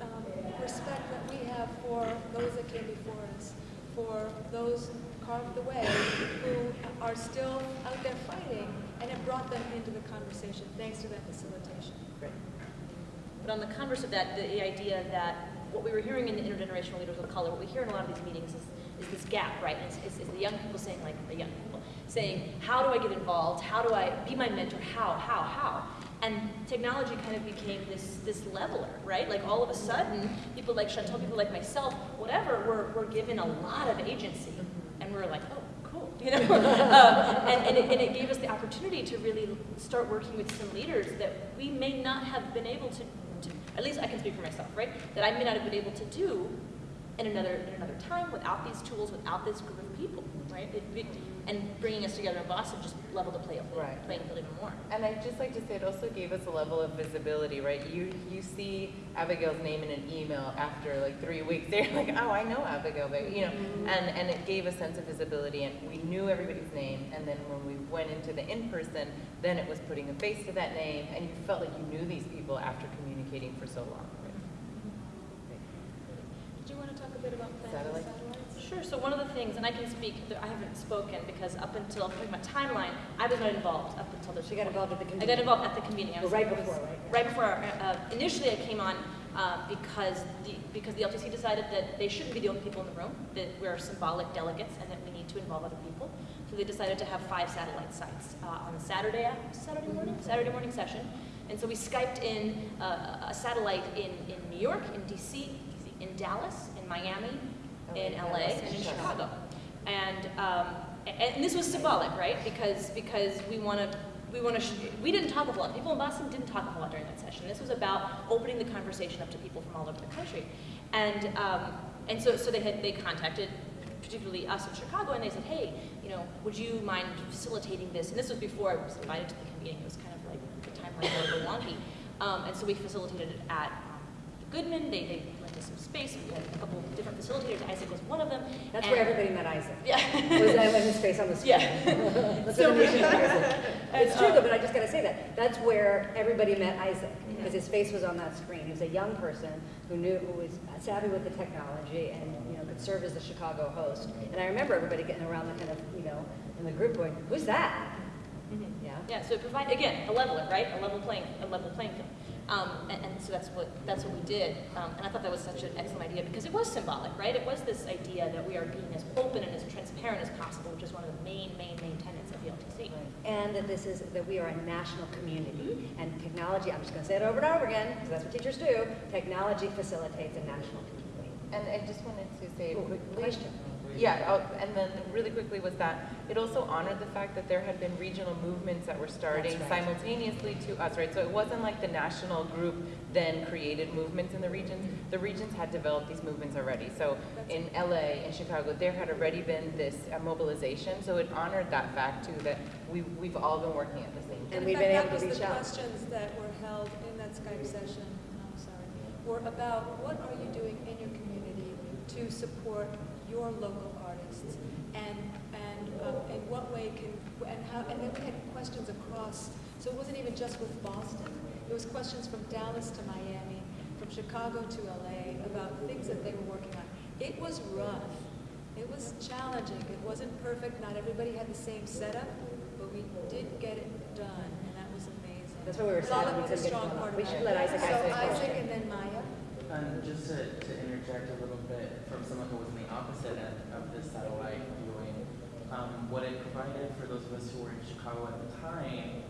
S1: um, respect that we have for those that came before us, for those carved the way who are still out there fighting, and it brought them into the conversation thanks to that facilitation. Great.
S4: but on the converse of that, the, idea that what we were hearing in the intergenerational leaders of color, what we hear in a lot of these meetings is, is this gap, right? It's, it's, it's the young people saying, like, the young people saying, how do I get involved? How do I be my mentor? How, how, how? And technology kind of became this, this leveler, right? Like all of a sudden, people like Chantal, people like myself, whatever, were, were given a lot of agency. And we were like, oh, cool, you know? um, and, and, it, and it gave us the opportunity to really start working with some leaders that we may not have been able to, to at least I can speak for myself, right? That I may not have been able to do in another, in another time without these tools, without this group of people, right? It, it, and bringing us together in Boston just leveled the play,
S2: Right.
S4: playing field even more.
S2: And I'd just like to say it also gave us a level of visibility, right? You you see Abigail's name in an email after like three weeks. They're like, oh, I know Abigail, but you know, and and it gave a sense of visibility, and we knew everybody's name. And then when we went into the in person, then it was putting a face to that name, and you felt like you knew these people after communicating for so long. Right?
S1: Did you want to talk a bit about planning
S2: Satellite?
S4: Sure, so one of the things, and I can speak, I haven't spoken because up until, I'm talking about timeline, I was not involved up until this.
S3: So you got involved at the convening?
S4: I got involved at the convening. I
S3: Well, right
S4: was-
S3: before, right?
S4: Right before, uh, initially I came on uh, because the, because the LTC decided that they shouldn't be the only people in the room, that we're symbolic delegates and that we need to involve other people. So they decided to have five satellite sites uh, on the Saturday, Saturday morning, Saturday morning session. And so we Skyped in uh, a satellite in, in New York, in DC, in Dallas, in Miami, in LA, and in Chicago. And, um, and this was symbolic, right? Because, because we want to, we want to, we didn't talk a whole lot. People in Boston didn't talk a whole lot during that session. This was about opening the conversation up to people from all over the country. And, um, and so, so they had, they contacted particularly us in Chicago, and they said, hey, you know, would you mind facilitating this? And this was before I was invited to the convening. It was kind of like the timeline was a little wonky. Um, and so we facilitated it at Goodman. They, they lent us some space. We had a couple different facilitators. Isaac was one of them.
S3: That's
S4: And-
S3: where everybody met Isaac.
S4: Yeah.
S3: Was that when his face on the screen?
S4: Yeah.
S3: That's
S4: So-
S3: what the nation hears. It's true
S4: uh,
S3: though, but I just gotta say that. That's where everybody met Isaac, because his face was on that screen. He was a young person who knew, who was savvy with the technology and, you know, could serve as the Chicago host. And I remember everybody getting around the kind of, you know, in the group going, who's that?
S4: Mhm.
S3: Yeah.
S4: Yeah, so it provide, again, a leveler, right? A level playing, a level playing field. Um, and, and so that's what, that's what we did. Um, and I thought that was such an excellent idea because it was symbolic, right? It was this idea that we are being as open and as transparent as possible, which is one of the main, main, main tenets of the LTC.
S3: And that this is, that we are a national community, and technology, I'm just gonna say it over and over again, because that's what teachers do, technology facilitates a national community.
S2: And I just wanted to say
S3: Oh,
S2: quickly.
S3: question.
S2: Yeah, oh, and then really quickly was that it also honored the fact that there had been regional movements that were starting
S3: That's right.
S2: simultaneously to us, right? So it wasn't like the national group then created movements in the regions. The regions had developed these movements already. So in LA, in Chicago, there had already been this uh, mobilization. So it honored that fact too, that we, we've all been working at the same time.
S3: And
S1: In
S3: we've been
S1: that
S3: able to
S1: was
S3: reach
S1: the questions that were held in that Skype session, I'm sorry, were about what are you doing in your community to support your local artists? And, and um, in what way can, and how, and then we had questions across, so it wasn't even just with Boston. It was questions from Dallas to Miami from Chicago to LA about things that they were working on. It was rough. It was challenging. It wasn't perfect. Not everybody had the same setup, but we did get it done, and that was amazing.
S3: That's why we were sad
S1: Lala
S3: we
S1: was a strong part of
S3: We should let Isaac ask
S1: So
S3: a question.
S1: Isaac and then Maya.
S11: And just to, to interject a little bit from someone who was on the opposite end of this satellite viewing, um, what it provided for those of us who were in Chicago at the time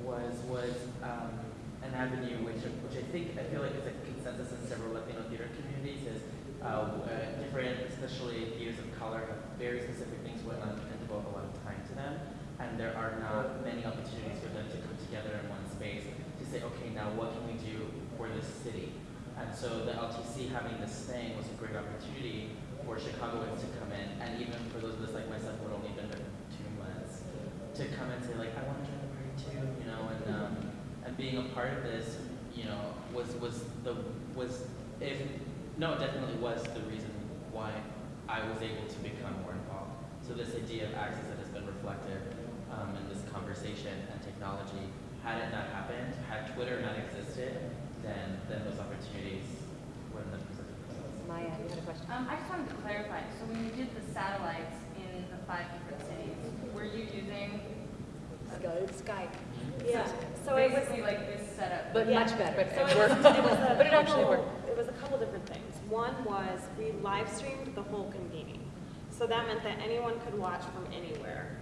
S11: was was um, an avenue which which I think I feel like is a consensus in several Latino theater communities is uh, uh, different, especially theaters of color, have very specific things going on and devote a lot of time to them, and there are not many opportunities for them to come together in one space to say, okay, now what can we do for this city? And so the LTC having this thing was a great opportunity for Chicagoans to come in, and even for those of us like myself who had only been there two months, to come and say like, I want to join the party too, you know, and um, and being a part of this, you know, was was the was if no, it definitely was the reason why I was able to become more involved. So this idea of access that has been reflected um, in this conversation and technology, had it not happened, had Twitter not existed, then then those opportunities wouldn't have presented themselves.
S3: Maya, you had a question?
S12: Um, I just wanted to clarify, so when you did the satellites in the five different cities, were you using
S1: Skype. Skype.
S5: Yeah, so it was,
S12: basically like this setup?
S3: But
S5: Yeah.
S3: much better.
S2: But
S5: so
S2: it
S5: it was,
S2: worked.
S5: it was a
S2: But it actually
S5: couple-
S2: worked.
S5: It was a couple different things. One was we live streamed the whole convening. So that meant that anyone could watch from anywhere, period.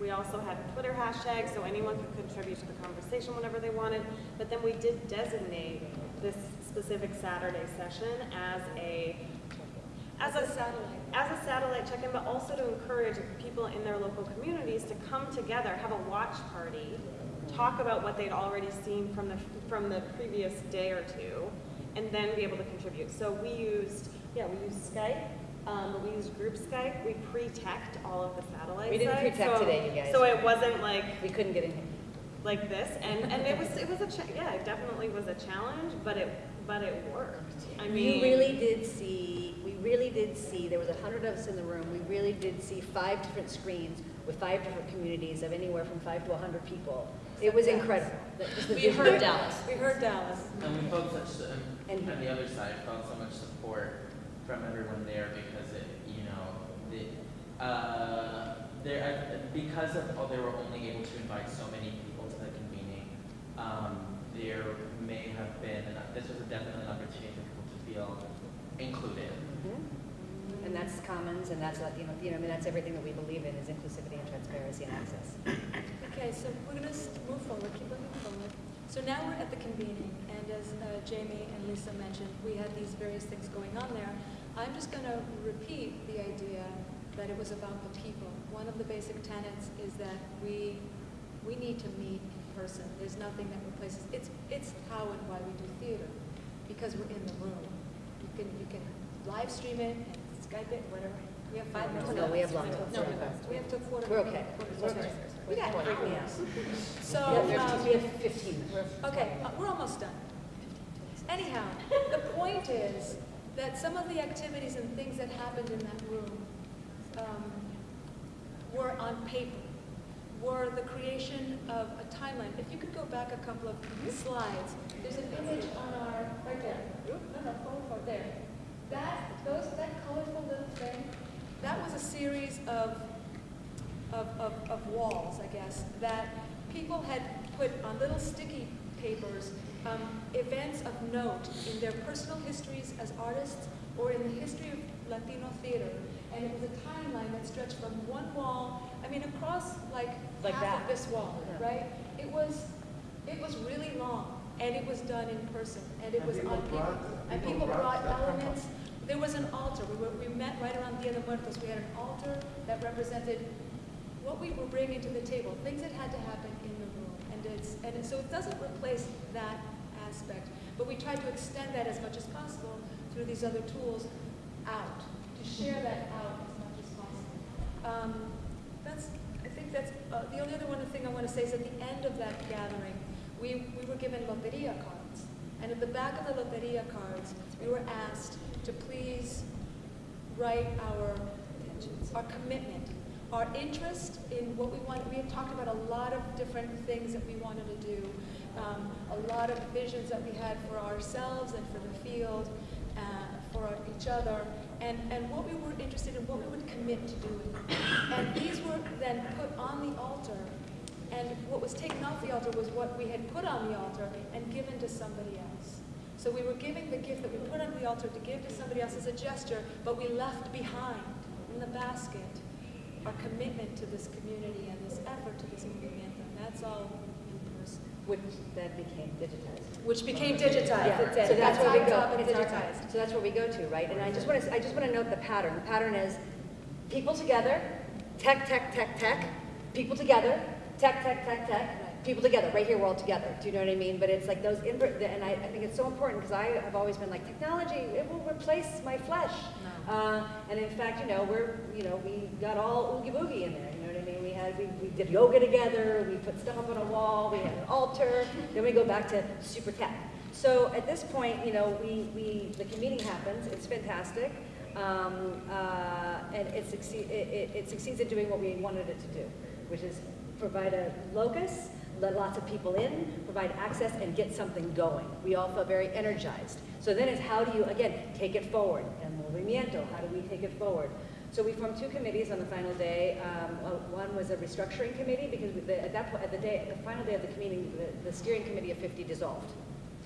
S5: We also had Twitter hashtags, so anyone could contribute to the conversation whenever they wanted. But then we did designate this specific Saturday session as a, as a
S1: satellite.
S5: as a satellite check-in, but also to encourage people in their local communities to come together, have a watch party, talk about what they'd already seen from the, from the previous day or two, and then be able to contribute. So we used, yeah, we used Skype, um, we used group Skype. We pre-teched all of the satellite
S3: We didn't
S5: sites,
S3: pre-tech
S5: so-
S3: today, you guys.
S5: So it wasn't like,
S3: We couldn't get in here.
S5: like this, and, and it was, it was a, cha- yeah, it definitely was a challenge, but it, but it worked. I mean.
S3: You really did see, we really did see, there was a hundred of us in the room, we really did see five different screens with five different communities of anywhere from five to a hundred people. It was incredible. That- just the
S4: We
S3: visual-
S4: heard Dallas.
S1: We heard Dallas.
S11: And we felt such, um,
S3: And-
S11: on the other side, felt so much support from everyone there because it, you know, the, uh, there, uh, because of, oh, they were only able to invite so many people to the convening, um, there may have been, and this was definitely an opportunity for people to feel included.
S3: Mhm. And that's commons, and that's, you know, you know, I mean, that's everything that we believe in, is inclusivity and transparency and access.
S1: Okay, so we're gonna move forward, keep moving forward. So now we're at the convening, and as uh, Jamie and Lisa mentioned, we had these various things going on there. I'm just gonna repeat the idea that it was about the people. One of the basic tenets is that we, we need to meet in person. There's nothing that replaces, it's, it's how and why we do theater, because we're in the room. You can, you can live stream it and Skype it, whatever. We have five minutes.
S3: No, we have lots.
S1: No, we have to quarter.
S3: We're okay. We're okay.
S1: We got
S3: me
S1: hours.
S3: out.
S1: So,
S3: we have-
S1: um,
S3: we have fifteen minutes.
S1: Okay, uh, we're almost done. Anyhow, the point is that some of the activities and things that happened in that room um, were on paper, were the creation of a timeline. If you could go back a couple of slides, there's an image on our, right there. No, forward, forward, there. That, those, that colorful little thing, that was a series of of, of, of walls, I guess, that people had put on little sticky papers um, events of note in their personal histories as artists or in the history of Latino theater. And it was a timeline that stretched from one wall, I mean, across like,
S3: Like
S1: half
S3: that.
S1: of this wall,
S3: Yeah.
S1: right? It was, it was really long, and it was done in person, and it
S8: And
S1: was
S8: people
S1: on paper.
S8: brought-
S1: And
S8: people
S1: people
S8: brought
S1: brought elements there was an altar. We, were, we met right around Dia de Muertos. We had an altar that represented what we were bringing to the table, things that had to happen in the room. And, it's, and it, so it doesn't replace that aspect. But we tried to extend that as much as possible through these other tools out, to share that out as much as possible. Um, that's, I think that's, uh, the only other one thing I want to say is at the end of that gathering, we, we were given loteria cards. And at the back of the loteria cards, we were asked to please write our, intentions, our commitment, our interest in what we want. We had talked about a lot of different things that we wanted to do, um, a lot of visions that we had for ourselves and for the field, uh, for each other, and, and what we were interested in, what we would commit to doing. And these were then put on the altar, and what was taken off the altar was what we had put on the altar and given to somebody else. So we were giving the gift that we put on the altar to give to somebody else as a gesture, but we left behind in the basket our commitment to this community and this effort to this movement, and that's all.
S3: Which then became digitized.
S1: Which became digitized.
S3: Yeah,
S1: It's-
S3: so that's
S1: it's
S3: where we go. It's
S1: digitized.
S3: So that's where we go to, right? And I just want to, I just want to note the pattern. The pattern is people together, tech, tech, tech, tech, people together, tech, tech, tech, tech, people together. Right here, we're all together. Do you know what I mean? But it's like those, and I, I think it's so important because I have always been like, technology, it will replace my flesh. Uh, and in fact, you know, we're, you know, we got all oogie boogie in there. Had, we, we did yoga together. We put stuff up on a wall. We had an altar. Then we go back to super tech. So at this point, you know, we, we the convening happens. It's fantastic, um, uh, and it, succeed, it, it, it succeeds at doing what we wanted it to do, which is provide a locus, let lots of people in, provide access, and get something going. We all felt very energized. So then it's how do you again take it forward? El movimiento. How do we take it forward? So we formed two committees on the final day. Um, one was a restructuring committee because we, the, at that point, at the day, the final day of the convening, the, the steering committee of 50 dissolved.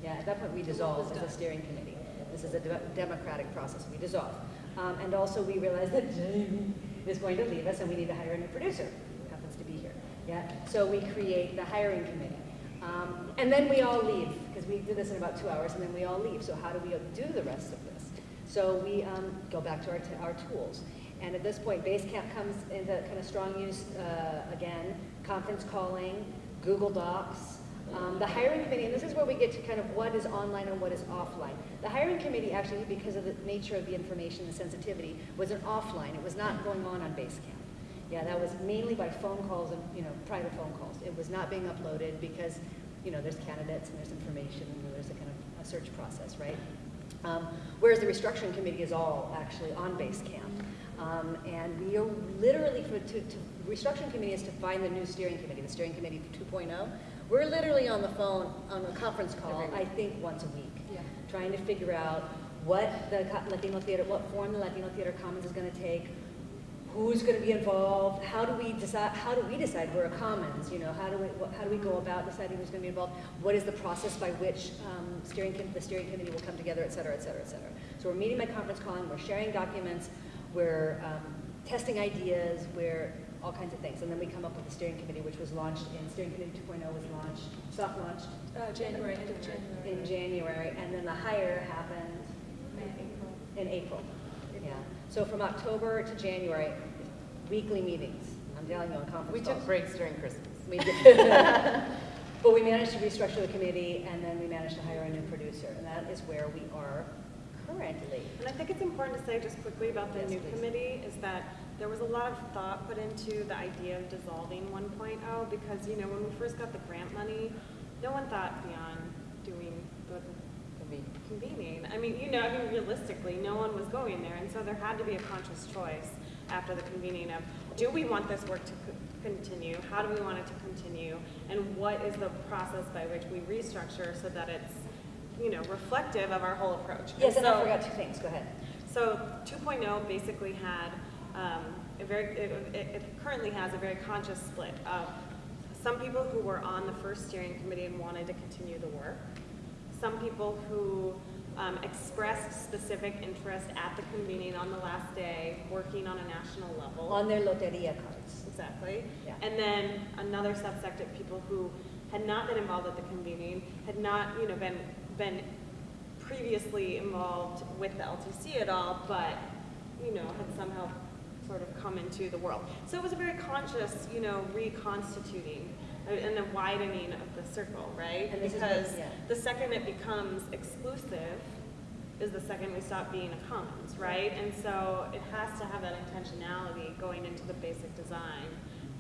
S3: Yeah, at that point we dissolved as a steering committee. This is a de- democratic process. We dissolve. Um, and also we realized that Jamie is going to leave us and we need to hire a new producer who happens to be here. Yeah, so we create the hiring committee. Um, and then we all leave because we did this in about two hours and then we all leave. So how do we do the rest of this? So we um, go back to our, our tools. And at this point, Basecamp comes into kind of strong use uh, again, conference calling, Google Docs, um, the hiring committee, and this is where we get to kind of what is online and what is offline. The hiring committee actually, because of the nature of the information and the sensitivity, was an offline. It was not going on on Basecamp. Yeah, that was mainly by phone calls and, you know, private phone calls. It was not being uploaded because, you know, there's candidates and there's information and there's a kind of a search process, right? Um, whereas the restructuring committee is all actually on Basecamp. Um, and we are literally, for, to, to, restructuring committee is to find the new steering committee, the steering committee 2.0. We're literally on the phone, on a conference call, I think once a week,
S1: Yeah.
S3: trying to figure out what the Latino Theater, what form the Latino Theater Commons is going to take, who's going to be involved, how do we decide, how do we decide we're a commons, you know, how do we, how do we go about deciding who's going to be involved, what is the process by which um, steering, the steering committee will come together, et cetera, et cetera, et cetera. So we're meeting by conference calling, we're sharing documents, we're um, testing ideas, we're all kinds of things. And then we come up with the steering committee, which was launched in, steering committee 2.0 was launched, soft launched
S1: Uh, January, end of January.
S3: in January, and then the hire happened in April. Yeah. So from October to January, weekly meetings. I'm telling you on conference
S2: We
S3: calls.
S2: took breaks during Christmas.
S3: We did. But we managed to restructure the committee, and then we managed to hire a new producer, and that is where we are currently.
S5: And I think it's important to say just quickly about the
S3: Yes,
S5: new
S3: please.
S5: committee is that there was a lot of thought put into the idea of dissolving 1.0 because, you know, when we first got the grant money, no one thought beyond doing the convening. I mean, you know, I mean, realistically, no one was going there. And so there had to be a conscious choice after the convening of, do we want this work to continue? How do we want it to continue? And what is the process by which we restructure so that it's, you know, reflective of our whole approach?
S3: Yes, and I forgot two things, go ahead.
S5: so 2.0 basically had um, a very, it, it it currently has a very conscious split of some people who were on the first steering committee and wanted to continue the work, some people who um, expressed specific interest at the convening on the last day, working on a national level.
S3: On their Loteria cards.
S5: Exactly.
S3: Yeah.
S5: And then another subsect of people who had not been involved at the convening, had not, you know, been, been previously involved with the LTC at all, but, you know, had somehow sort of come into the world. So it was a very conscious, you know, reconstituting and a widening of the circle, right?
S3: And this is
S5: Because
S3: yeah.
S5: the second it becomes exclusive is the second we stop being a commons, right? And so it has to have that intentionality going into the basic design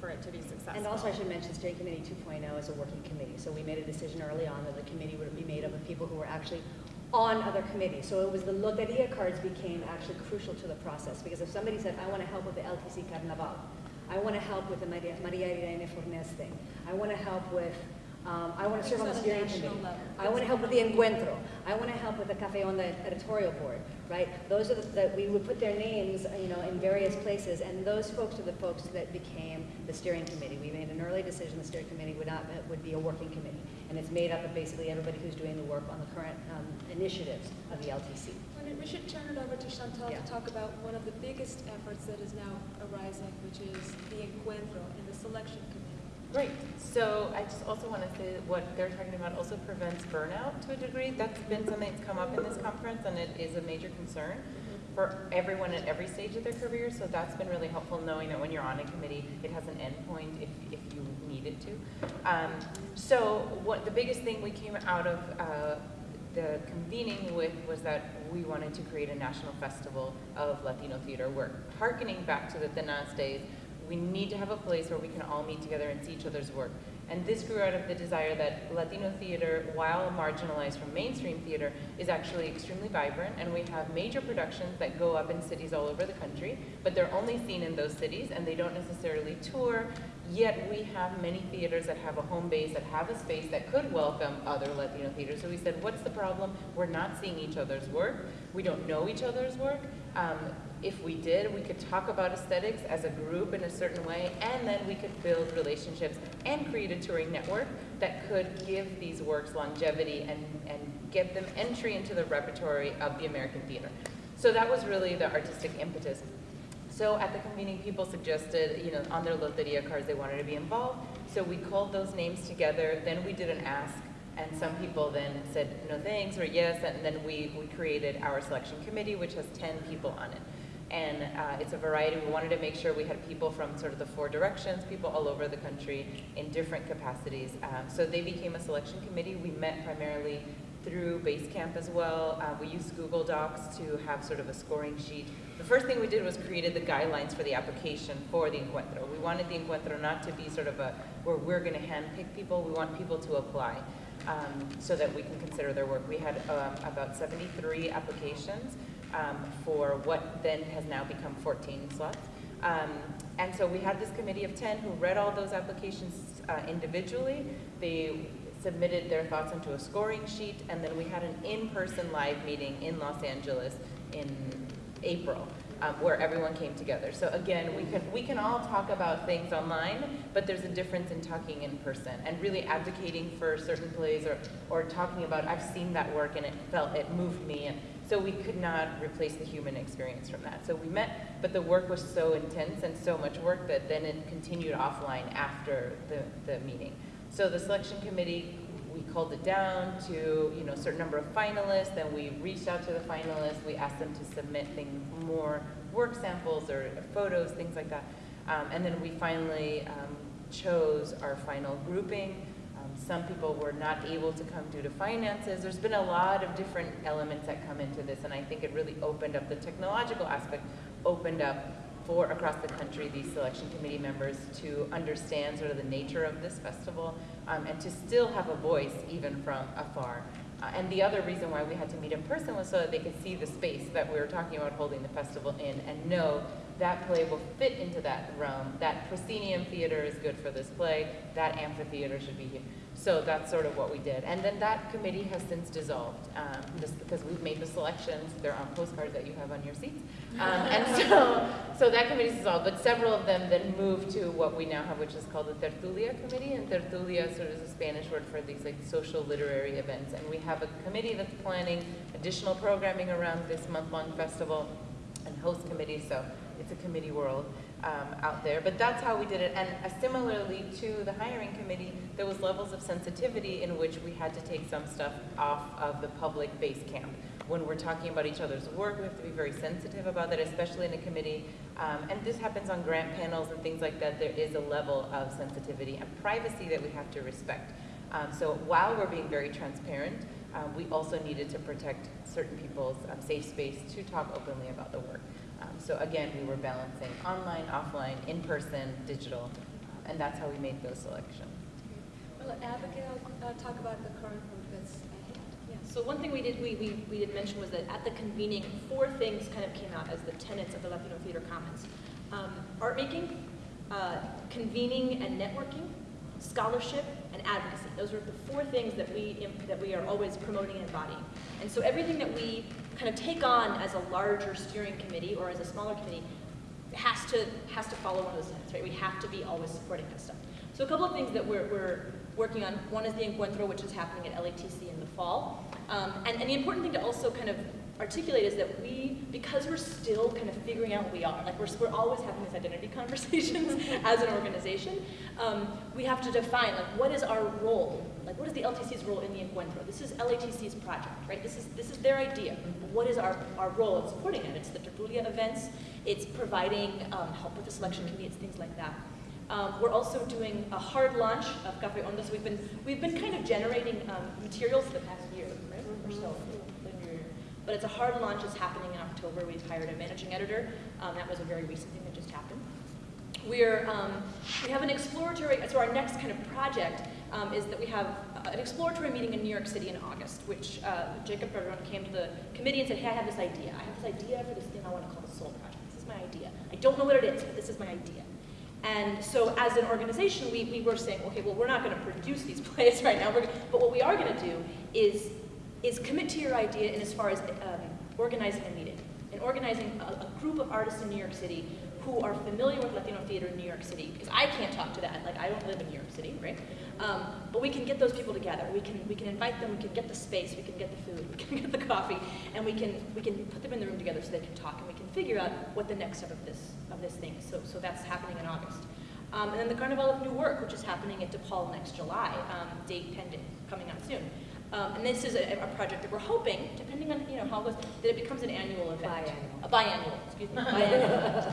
S5: for it to be successful.
S3: And also I should mention steering committee 2.0 is a working committee. So we made a decision early on that the committee would be made up of people who were actually on other committees. So it was the Loteria cards became actually crucial to the process because if somebody said, I want to help with the LTC Carnaval, I want to help with the Maria, Maria Irene Fornes thing, I want to help with Um, I want to serve on the
S10: on
S3: steering committee. I want to help with the encuentro. I want to help with the Cafe Onda editorial board, right? Those are the, that we would put their names, you know, in various places, and those folks are the folks that became the steering committee. We made an early decision, the steering committee would not, would be a working committee, and it's made up of basically everybody who's doing the work on the current um, initiatives of the LTC.
S1: We should turn it over to Chantal
S3: Yeah.
S1: to talk about one of the biggest efforts that is now arising, which is the encuentro and the selection committee.
S2: Great. So I just also want to say that what they're talking about also prevents burnout to a degree. That's been something that's come up in this conference, and it is a major concern for everyone at every stage of their career. So that's been really helpful knowing that when you're on a committee, it has an endpoint if, if you need it to. Um, so what the biggest thing we came out of uh, the convening with was that we wanted to create a national festival of Latino theater. We're harkening back to the TENAZ days. We need to have a place where we can all meet together and see each other's work. And this grew out of the desire that Latino theater, while marginalized from mainstream theater, is actually extremely vibrant. And we have major productions that go up in cities all over the country, but they're only seen in those cities and they don't necessarily tour. Yet we have many theaters that have a home base, that have a space that could welcome other Latino theaters. So we said, what's the problem? We're not seeing each other's work. We don't know each other's work. Um, if we did, we could talk about aesthetics as a group in a certain way, and then we could build relationships and create a touring network that could give these works longevity and, and get them entry into the repertory of the American theater. So that was really the artistic impetus. So at the convening, people suggested, you know, on their loteria cards, they wanted to be involved. So we called those names together. Then we did an ask, and some people then said no thanks or yes, and then we, we created our selection committee, which has 10 people on it. And uh, it's a variety. We wanted to make sure we had people from sort of the four directions, people all over the country in different capacities. Um, so they became a selection committee. We met primarily through Basecamp as well. Uh, we used Google Docs to have sort of a scoring sheet. The first thing we did was created the guidelines for the application for the Encuentro. We wanted the Encuentro not to be sort of a, where we're going to handpick people, we want people to apply um, so that we can consider their work. We had um, about 73 applications um, for what then has now become 14 slots. Um, and so we had this committee of 10 who read all those applications uh, individually. They submitted their thoughts into a scoring sheet, and then we had an in-person live meeting in Los Angeles in April, um, where everyone came together. So again, we can we can all talk about things online, but there's a difference in talking in person and really advocating for certain plays or or talking about I've seen that work and it felt it moved me and so we could not replace the human experience from that. So we met, but the work was so intense and so much work that then it continued offline after the, the meeting. So the selection committee, we called it down to, you know, a certain number of finalists, then we reached out to the finalists, we asked them to submit things, more work samples or photos, things like that. Um, and then we finally um, chose our final grouping. Some people were not able to come due to finances. There's been a lot of different elements that come into this, and I think it really opened up the technological aspect, opened up for across the country these selection committee members to understand sort of the nature of this festival um, and to still have a voice even from afar. Uh, and the other reason why we had to meet in person was so that they could see the space that we were talking about holding the festival in and know that play will fit into that realm. That proscenium theater is good for this play. That amphitheater should be here. So that's sort of what we did. And then that committee has since dissolved, um, just because we've made the selections. They're on postcards that you have on your seats. Um, and so, so that committee's dissolved, but several of them then moved to what we now have, which is called the Tertulia Committee. And Tertulia sort of is a Spanish word for these like social literary events. And we have a committee that's planning additional programming around this month-long festival and host committee. So it's a committee world um, out there. But that's how we did it. And uh, similarly to the hiring committee, there was levels of sensitivity in which we had to take some stuff off of the public Basecamp. When we're talking about each other's work, we have to be very sensitive about that, especially in a committee. Um, and this happens on grant panels and things like that. There is a level of sensitivity and privacy that we have to respect. Um, so while we're being very transparent, um, we also needed to protect certain people's um, safe space to talk openly about the work. So again, we were balancing online, offline, in-person, digital, uh, and that's how we made those selections.
S1: Well, Abigail, uh, talk about the current work that's at.
S4: Yeah, so one thing we did, we, we, we did mention was that at the convening, four things kind of came out as the tenets of the Latino Theater Commons. Um, art making, uh, convening and networking, scholarship, and advocacy. Those are the four things that we, that we are always promoting and embodying. And so everything that we kind of take on as a larger steering committee or as a smaller committee has to, has to follow one of those things, right? We have to be always supporting that stuff. So a couple of things that we're, we're working on. One is the Encuentro, which is happening at LATC in the fall. Um, and, and the important thing to also kind of articulate is that we, because we're still kind of figuring out what we are, like we're, we're always having these identity conversations as an organization, um, we have to define like what is our role, like what is the LTC's role in the Encuentro? This is LATC's project, right? This is, this is their idea. What is our, our role in supporting it? It's the Tertulia events, it's providing um, help with the selection committee, it's things like that. Um, we're also doing a hard launch of Cafe Onda. So we've been we've been kind of generating um, materials for the past year, right, or so. But it's a hard launch. It's happening in October. We've hired a managing editor. Um, that was a very recent thing that just happened. We're um, we have an exploratory. So our next kind of project um, is that we have an exploratory meeting in New York City in August, which uh, Jacob Padrón came to the committee and said, "Hey, I have this idea. I have this idea for this thing I want to call the Sol Project. This is my idea. I don't know what it is, but this is my idea." And so as an organization, we, we were saying, okay, well, we're not going to produce these plays right now, but what we are going to do is, is commit to your idea in as far as um, organizing a meeting and organizing a, a group of artists in New York City who are familiar with Latino theater in New York City, because I can't talk to that, like I don't live in New York City, right? Um, but we can get those people together. We can we can invite them. We can get the space. We can get the food. We can get the coffee, and we can we can put them in the room together so they can talk, and we can figure out what the next step of this of this thing. is. So so that's happening in August. Um, and then the Carnival of New Work, which is happening at DePaul next July, um, date pending, coming out soon. Um, and this is a, a project that we're hoping, depending on you know how it goes, that it becomes an annual event.
S3: Biannual.
S4: A biannual, excuse me. Biannual.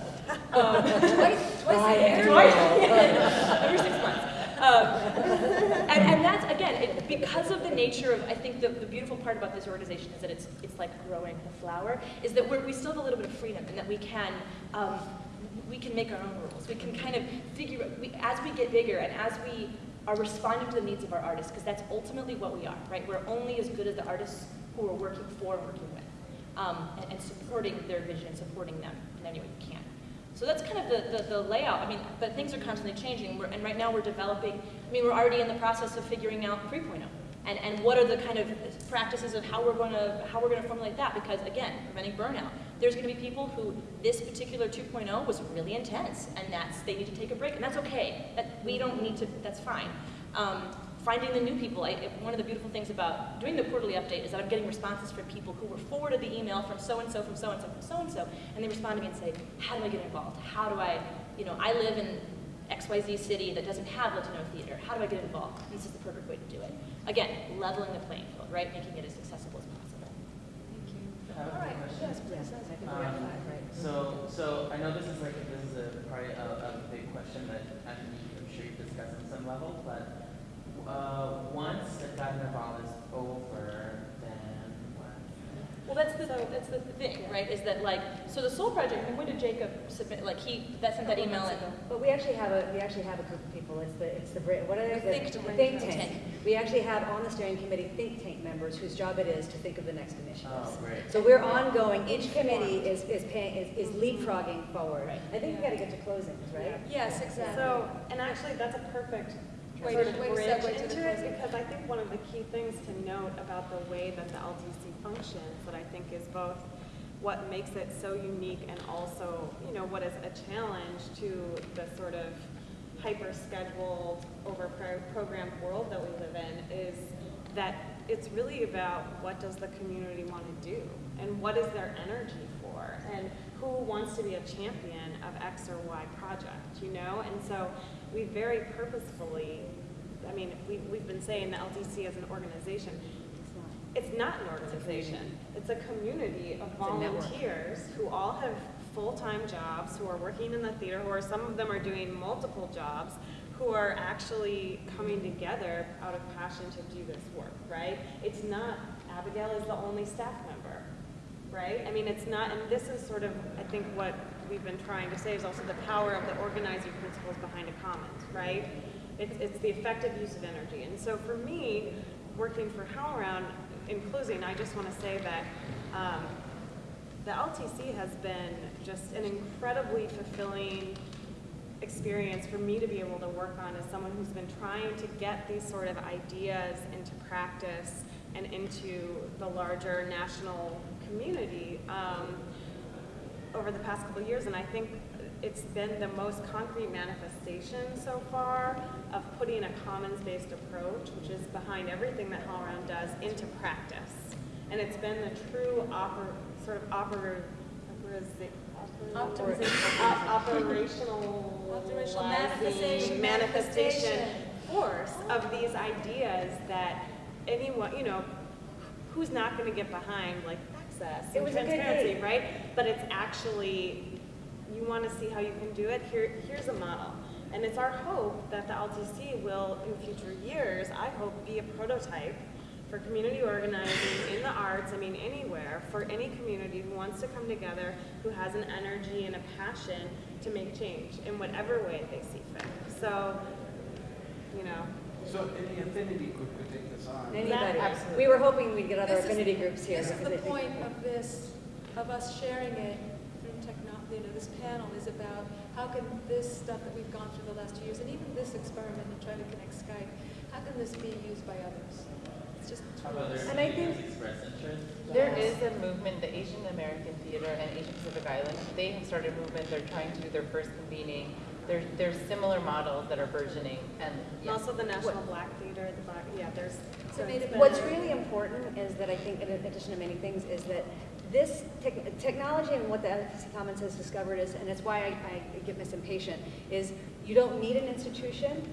S4: um,
S3: Twice, twice a year.
S4: Twice, every six months. Um, and, and that's again it, because of the nature of I think the, the beautiful part about this organization is that it's it's like growing a flower is that we're, we still have a little bit of freedom and that we can um, we can make our own rules. We can kind of figure we, as we get bigger and as we are responding to the needs of our artists because that's ultimately what we are, right? We're only as good as the artists who we're working for and working with, um, and, and supporting their vision, and supporting them in any way we can. So that's kind of the, the, the layout. I mean, but things are constantly changing. We're, and right now we're developing, I mean, we're already in the process of figuring out 3.0. And, and what are the kind of practices of how we're going to how we're going to formulate that? Because again, preventing burnout. There's going to be people who this particular 2.0 was really intense, and that's they need to take a break, and that's okay. That we don't need to. That's fine. Um, finding the new people. I, one of the beautiful things about doing the quarterly update is that I'm getting responses from people who were forwarded the email from so and so, from so and so, from so and so, and they respond to me and say, "How do I get involved? How do I, you know, I live in XYZ city that doesn't have Latino theater. How do I get involved? This is the perfect way to do it. Again, leveling the playing field, right? Making it as accessible as possible.
S11: I have a
S3: All right,
S11: question.
S3: yes, please. I think we have
S11: Um,
S3: five, right?
S11: So, so I know this is like, this is a probably a, a big question that I am sure you've discussed on some level, but, uh, once the carnival is over, then what?
S4: Well, that's the that's the thing, right? Is that like so the Sol Project? And when did Jacob submit? Like he that sent that email and
S3: But we actually have a, we actually have a group of people, it's the, it's the, what are they?
S4: The think
S3: The. Think
S4: Think
S3: tank.
S4: tank.
S3: We actually have on the steering committee think tank members whose job it is to think of the next initiatives.
S11: Oh, great.
S3: So we're ongoing, each committee is, is paying, is, is leapfrogging forward.
S4: Right.
S3: I think we gotta get to closings, right?
S1: Yes, exactly.
S5: So, and actually, that's a perfect
S1: Way
S5: sort
S1: to-
S5: of
S1: way to
S5: bridge
S1: segue to
S5: into it,
S1: closing.
S5: because I think one of the key things to note about the way that the LTC functions, that I think is both what makes it so unique and also, you know, what is a challenge to the sort of hyper-scheduled, over-programmed world that we live in, is that it's really about what does the community want to do and what is their energy for and who wants to be a champion of X or Y project, you know? And so we very purposefully, I mean, we, we've been saying the LTC as an organization. It's not an organization. It's a community of
S3: It's a network.
S5: volunteers who all have full-time jobs, who are working in the theater, who are, some of them are doing multiple jobs, who are actually coming together out of passion to do this work, right? It's not, Abigail is the only staff member, right? I mean, it's not, and this is sort of, I think what we've been trying to say is also the power of the organizing principles behind a commons, right? It's, it's the effective use of energy. And so for me, working for HowlRound, in closing, I just want to say that um, the LTC has been just an incredibly fulfilling experience for me to be able to work on as someone who's been trying to get these sort of ideas into practice and into the larger national community um, over the past couple years. And I think it's been the most concrete manifestation so far of putting a commons-based approach, which is behind everything that HowlRound does, into practice. And it's been the true oper, sort of oper,
S1: Optimization.
S5: operational
S1: Operational manifestation,
S5: manifestation force of these ideas that anyone, you know, who's not going to get behind like access
S3: It was
S5: transparency, right? But it's actually, you want to see how you can do it. Here, here's a model. And it's our hope that the LTC will, in future years, I hope, be a prototype for community organizing in the arts, I mean, anywhere, for any community who wants to come together, who has an energy and a passion to make change in whatever way they see fit. So, you know,
S8: So any affinity group could take this on?
S3: Anybody.
S2: absolutely.
S3: We were hoping we'd get other
S1: This is-
S3: affinity groups here.
S1: This is the point of this, of us sharing it through technology, you know, this panel is about how can this stuff that we've gone through the last two years, and even this experiment in trying to connect Skype, how can this be used by others? It's just
S11: How about
S1: tools.
S3: And I think-
S11: express interest?
S2: There is a movement, the Asian American Theater and Asian Pacific Island, they have started a movement, they're trying to do their first convening. There, there's similar models that are burgeoning and,
S5: and also the National Black Theater, the Black, yeah, there's.
S1: So
S3: What's really important is that I think, in addition to many things, is that this tech- technology and what the LTC Commons has discovered is, and it's why I, I get Miss Impatient, is you don't need an institution,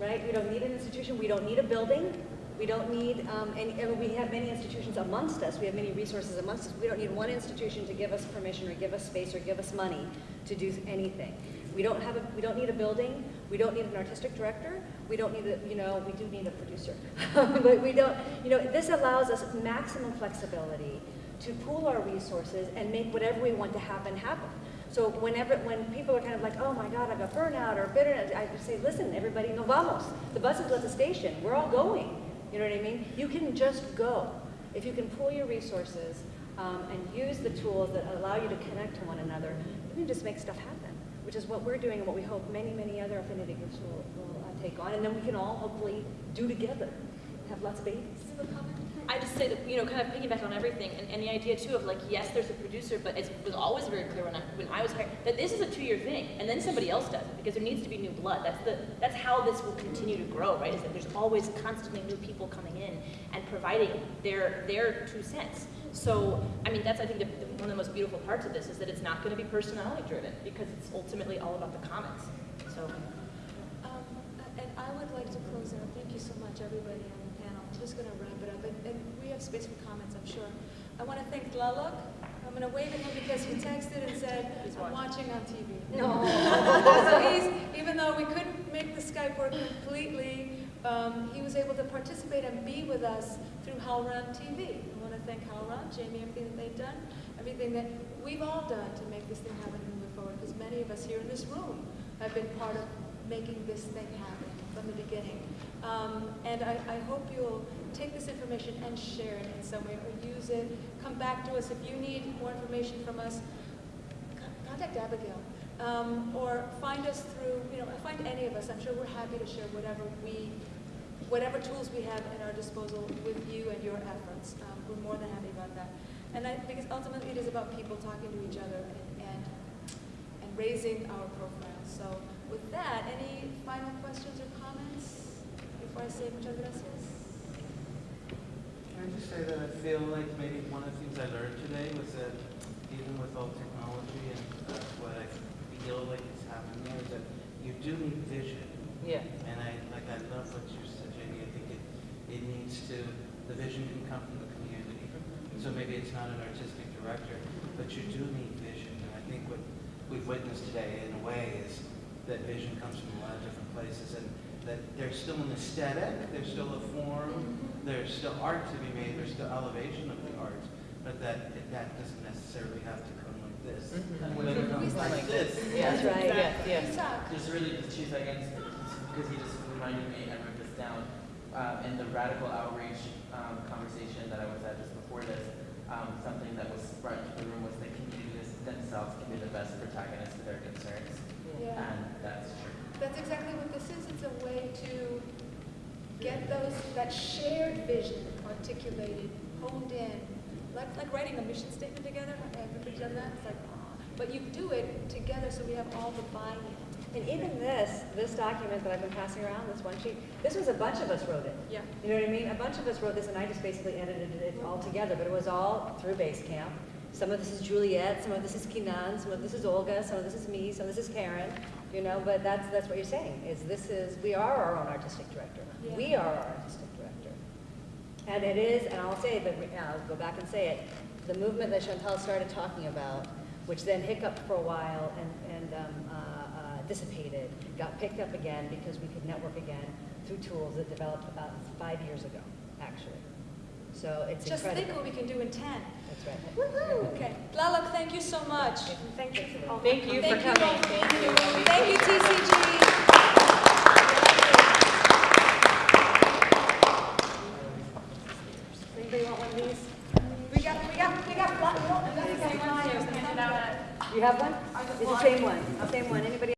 S3: right? We don't need an institution. We don't need a building. We don't need, um, and, and we have many institutions amongst us. We have many resources amongst us. We don't need one institution to give us permission or give us space or give us money to do anything. We don't have a, we don't need a building. We don't need an artistic director. We don't need a, you know, we do need a producer. but we don't, you know, this allows us maximum flexibility to pool our resources and make whatever we want to happen, happen. So whenever, when people are kind of like, oh my God, I've got burnout or bitterness, I just say, listen, everybody, no vamos. The bus is at the station. We're all going. You know what I mean? You can just go. If you can pool your resources um, and use the tools that allow you to connect to one another, you can just make stuff happen, which is what we're doing and what we hope many, many other affinity groups will, will uh, take on. And then we can all hopefully do together, have lots of babies.
S4: I just say that, you know, kind of piggyback on everything, and, and the idea too of like, yes, there's a producer, but it was always very clear when I, when I was hired, that this is a two-year thing, and then somebody else does it, because there needs to be new blood. That's the, that's how this will continue to grow, right, is that there's always constantly new people coming in and providing their, their two cents. So, I mean, that's, I think, the, the, one of the most beautiful parts of this, is that it's not gonna be personality driven, because it's ultimately all about the comments. so.
S1: Um, And I would like to close out, thank you so much, everybody on the panel. I'm just going to wrap it up, and, and we have space for comments, I'm sure. I want to thank Tlaloc. I'm going to wave at him because he texted and said, I'm watching on TV.
S3: No.
S1: So he's, even though we couldn't make the Skype work completely, um, he was able to participate and be with us through HowlRound TV. I want to thank HowlRound, Jamie, everything that they've done, everything that we've all done to make this thing happen and move forward, because many of us here in this room have been part of making this thing happen from the beginning. Um, and I, I hope you'll take this information and share it in some way, or use it. Come back to us if you need more information from us. Contact Abigail, um, or find us through, you know, find any of us. I'm sure we're happy to share whatever we, whatever tools we have at our disposal with you and your efforts. Um, we're more than happy about that. And I, because ultimately it is about people talking to each other and, and, and raising our profile. So with that, any final questions or comments
S8: Can I just say that I feel like maybe one of the things I learned today was that even with all technology and uh, what I feel like is happening there is that you do need vision.
S2: Yeah.
S8: And I, like, I love what you said, Jamie. I think it, it needs to, the vision can come from the community. So maybe it's not an artistic director, but you do need vision. And I think what we've witnessed today, in a way, is that vision comes from a lot of different places and that there's still an aesthetic, there's still a form, there's still art to be made, there's still elevation of the art, but that, that doesn't necessarily have to come like this.
S11: And
S8: But
S11: when
S8: it
S11: it
S8: comes
S11: comes
S8: like
S11: like
S8: this.
S2: Yeah.
S3: That's right.
S2: Yes, yes.
S1: Isaac.
S11: Just really, just two seconds, because he just reminded me, I wrote this down, uh, in the radical outreach, um, conversation that I was at just before this, um, something that was brought into the room was that communities themselves can be the best protagonists of their concerns.
S1: Yeah.
S11: And that's that's exactly what this is.
S1: It's a way to get those that shared vision articulated, honed in, like, like writing a mission statement together. Everybody's done that. It's like, but you do it together, so we have all the buy-in.
S3: And even this, this document that I've been passing around, this one sheet, this was a bunch of us wrote it.
S1: Yeah.
S3: You know what I mean? A bunch of us wrote this, and I just basically edited it all together. But it was all through Basecamp. Some of this is Juliet, some of this is Kinan, some of this is Olga, some of this is me, some of this is Karen, you know, but that's, that's what you're saying, is this is, we are our own artistic director.
S1: Yeah.
S3: We are our artistic director. And it is, and I'll say it, but uh, I'll go back and say it, the movement that Chantal started talking about, which then hiccuped for a while and, and um, uh, uh, dissipated, got picked up again because we could network again through tools that developed about five years ago, actually. So it's
S1: Just
S3: incredible.
S1: think what we can do in 10. Okay, Tlaloc, thank you so much.
S5: Thank you. all.
S2: Thank you for
S1: Thank you all
S2: coming. Thank you.
S1: Thank you, TCG.
S3: Anybody want one of these?
S1: We got, we got, we got, we got, we got, we got,
S3: You have one? It's the same one, The same one.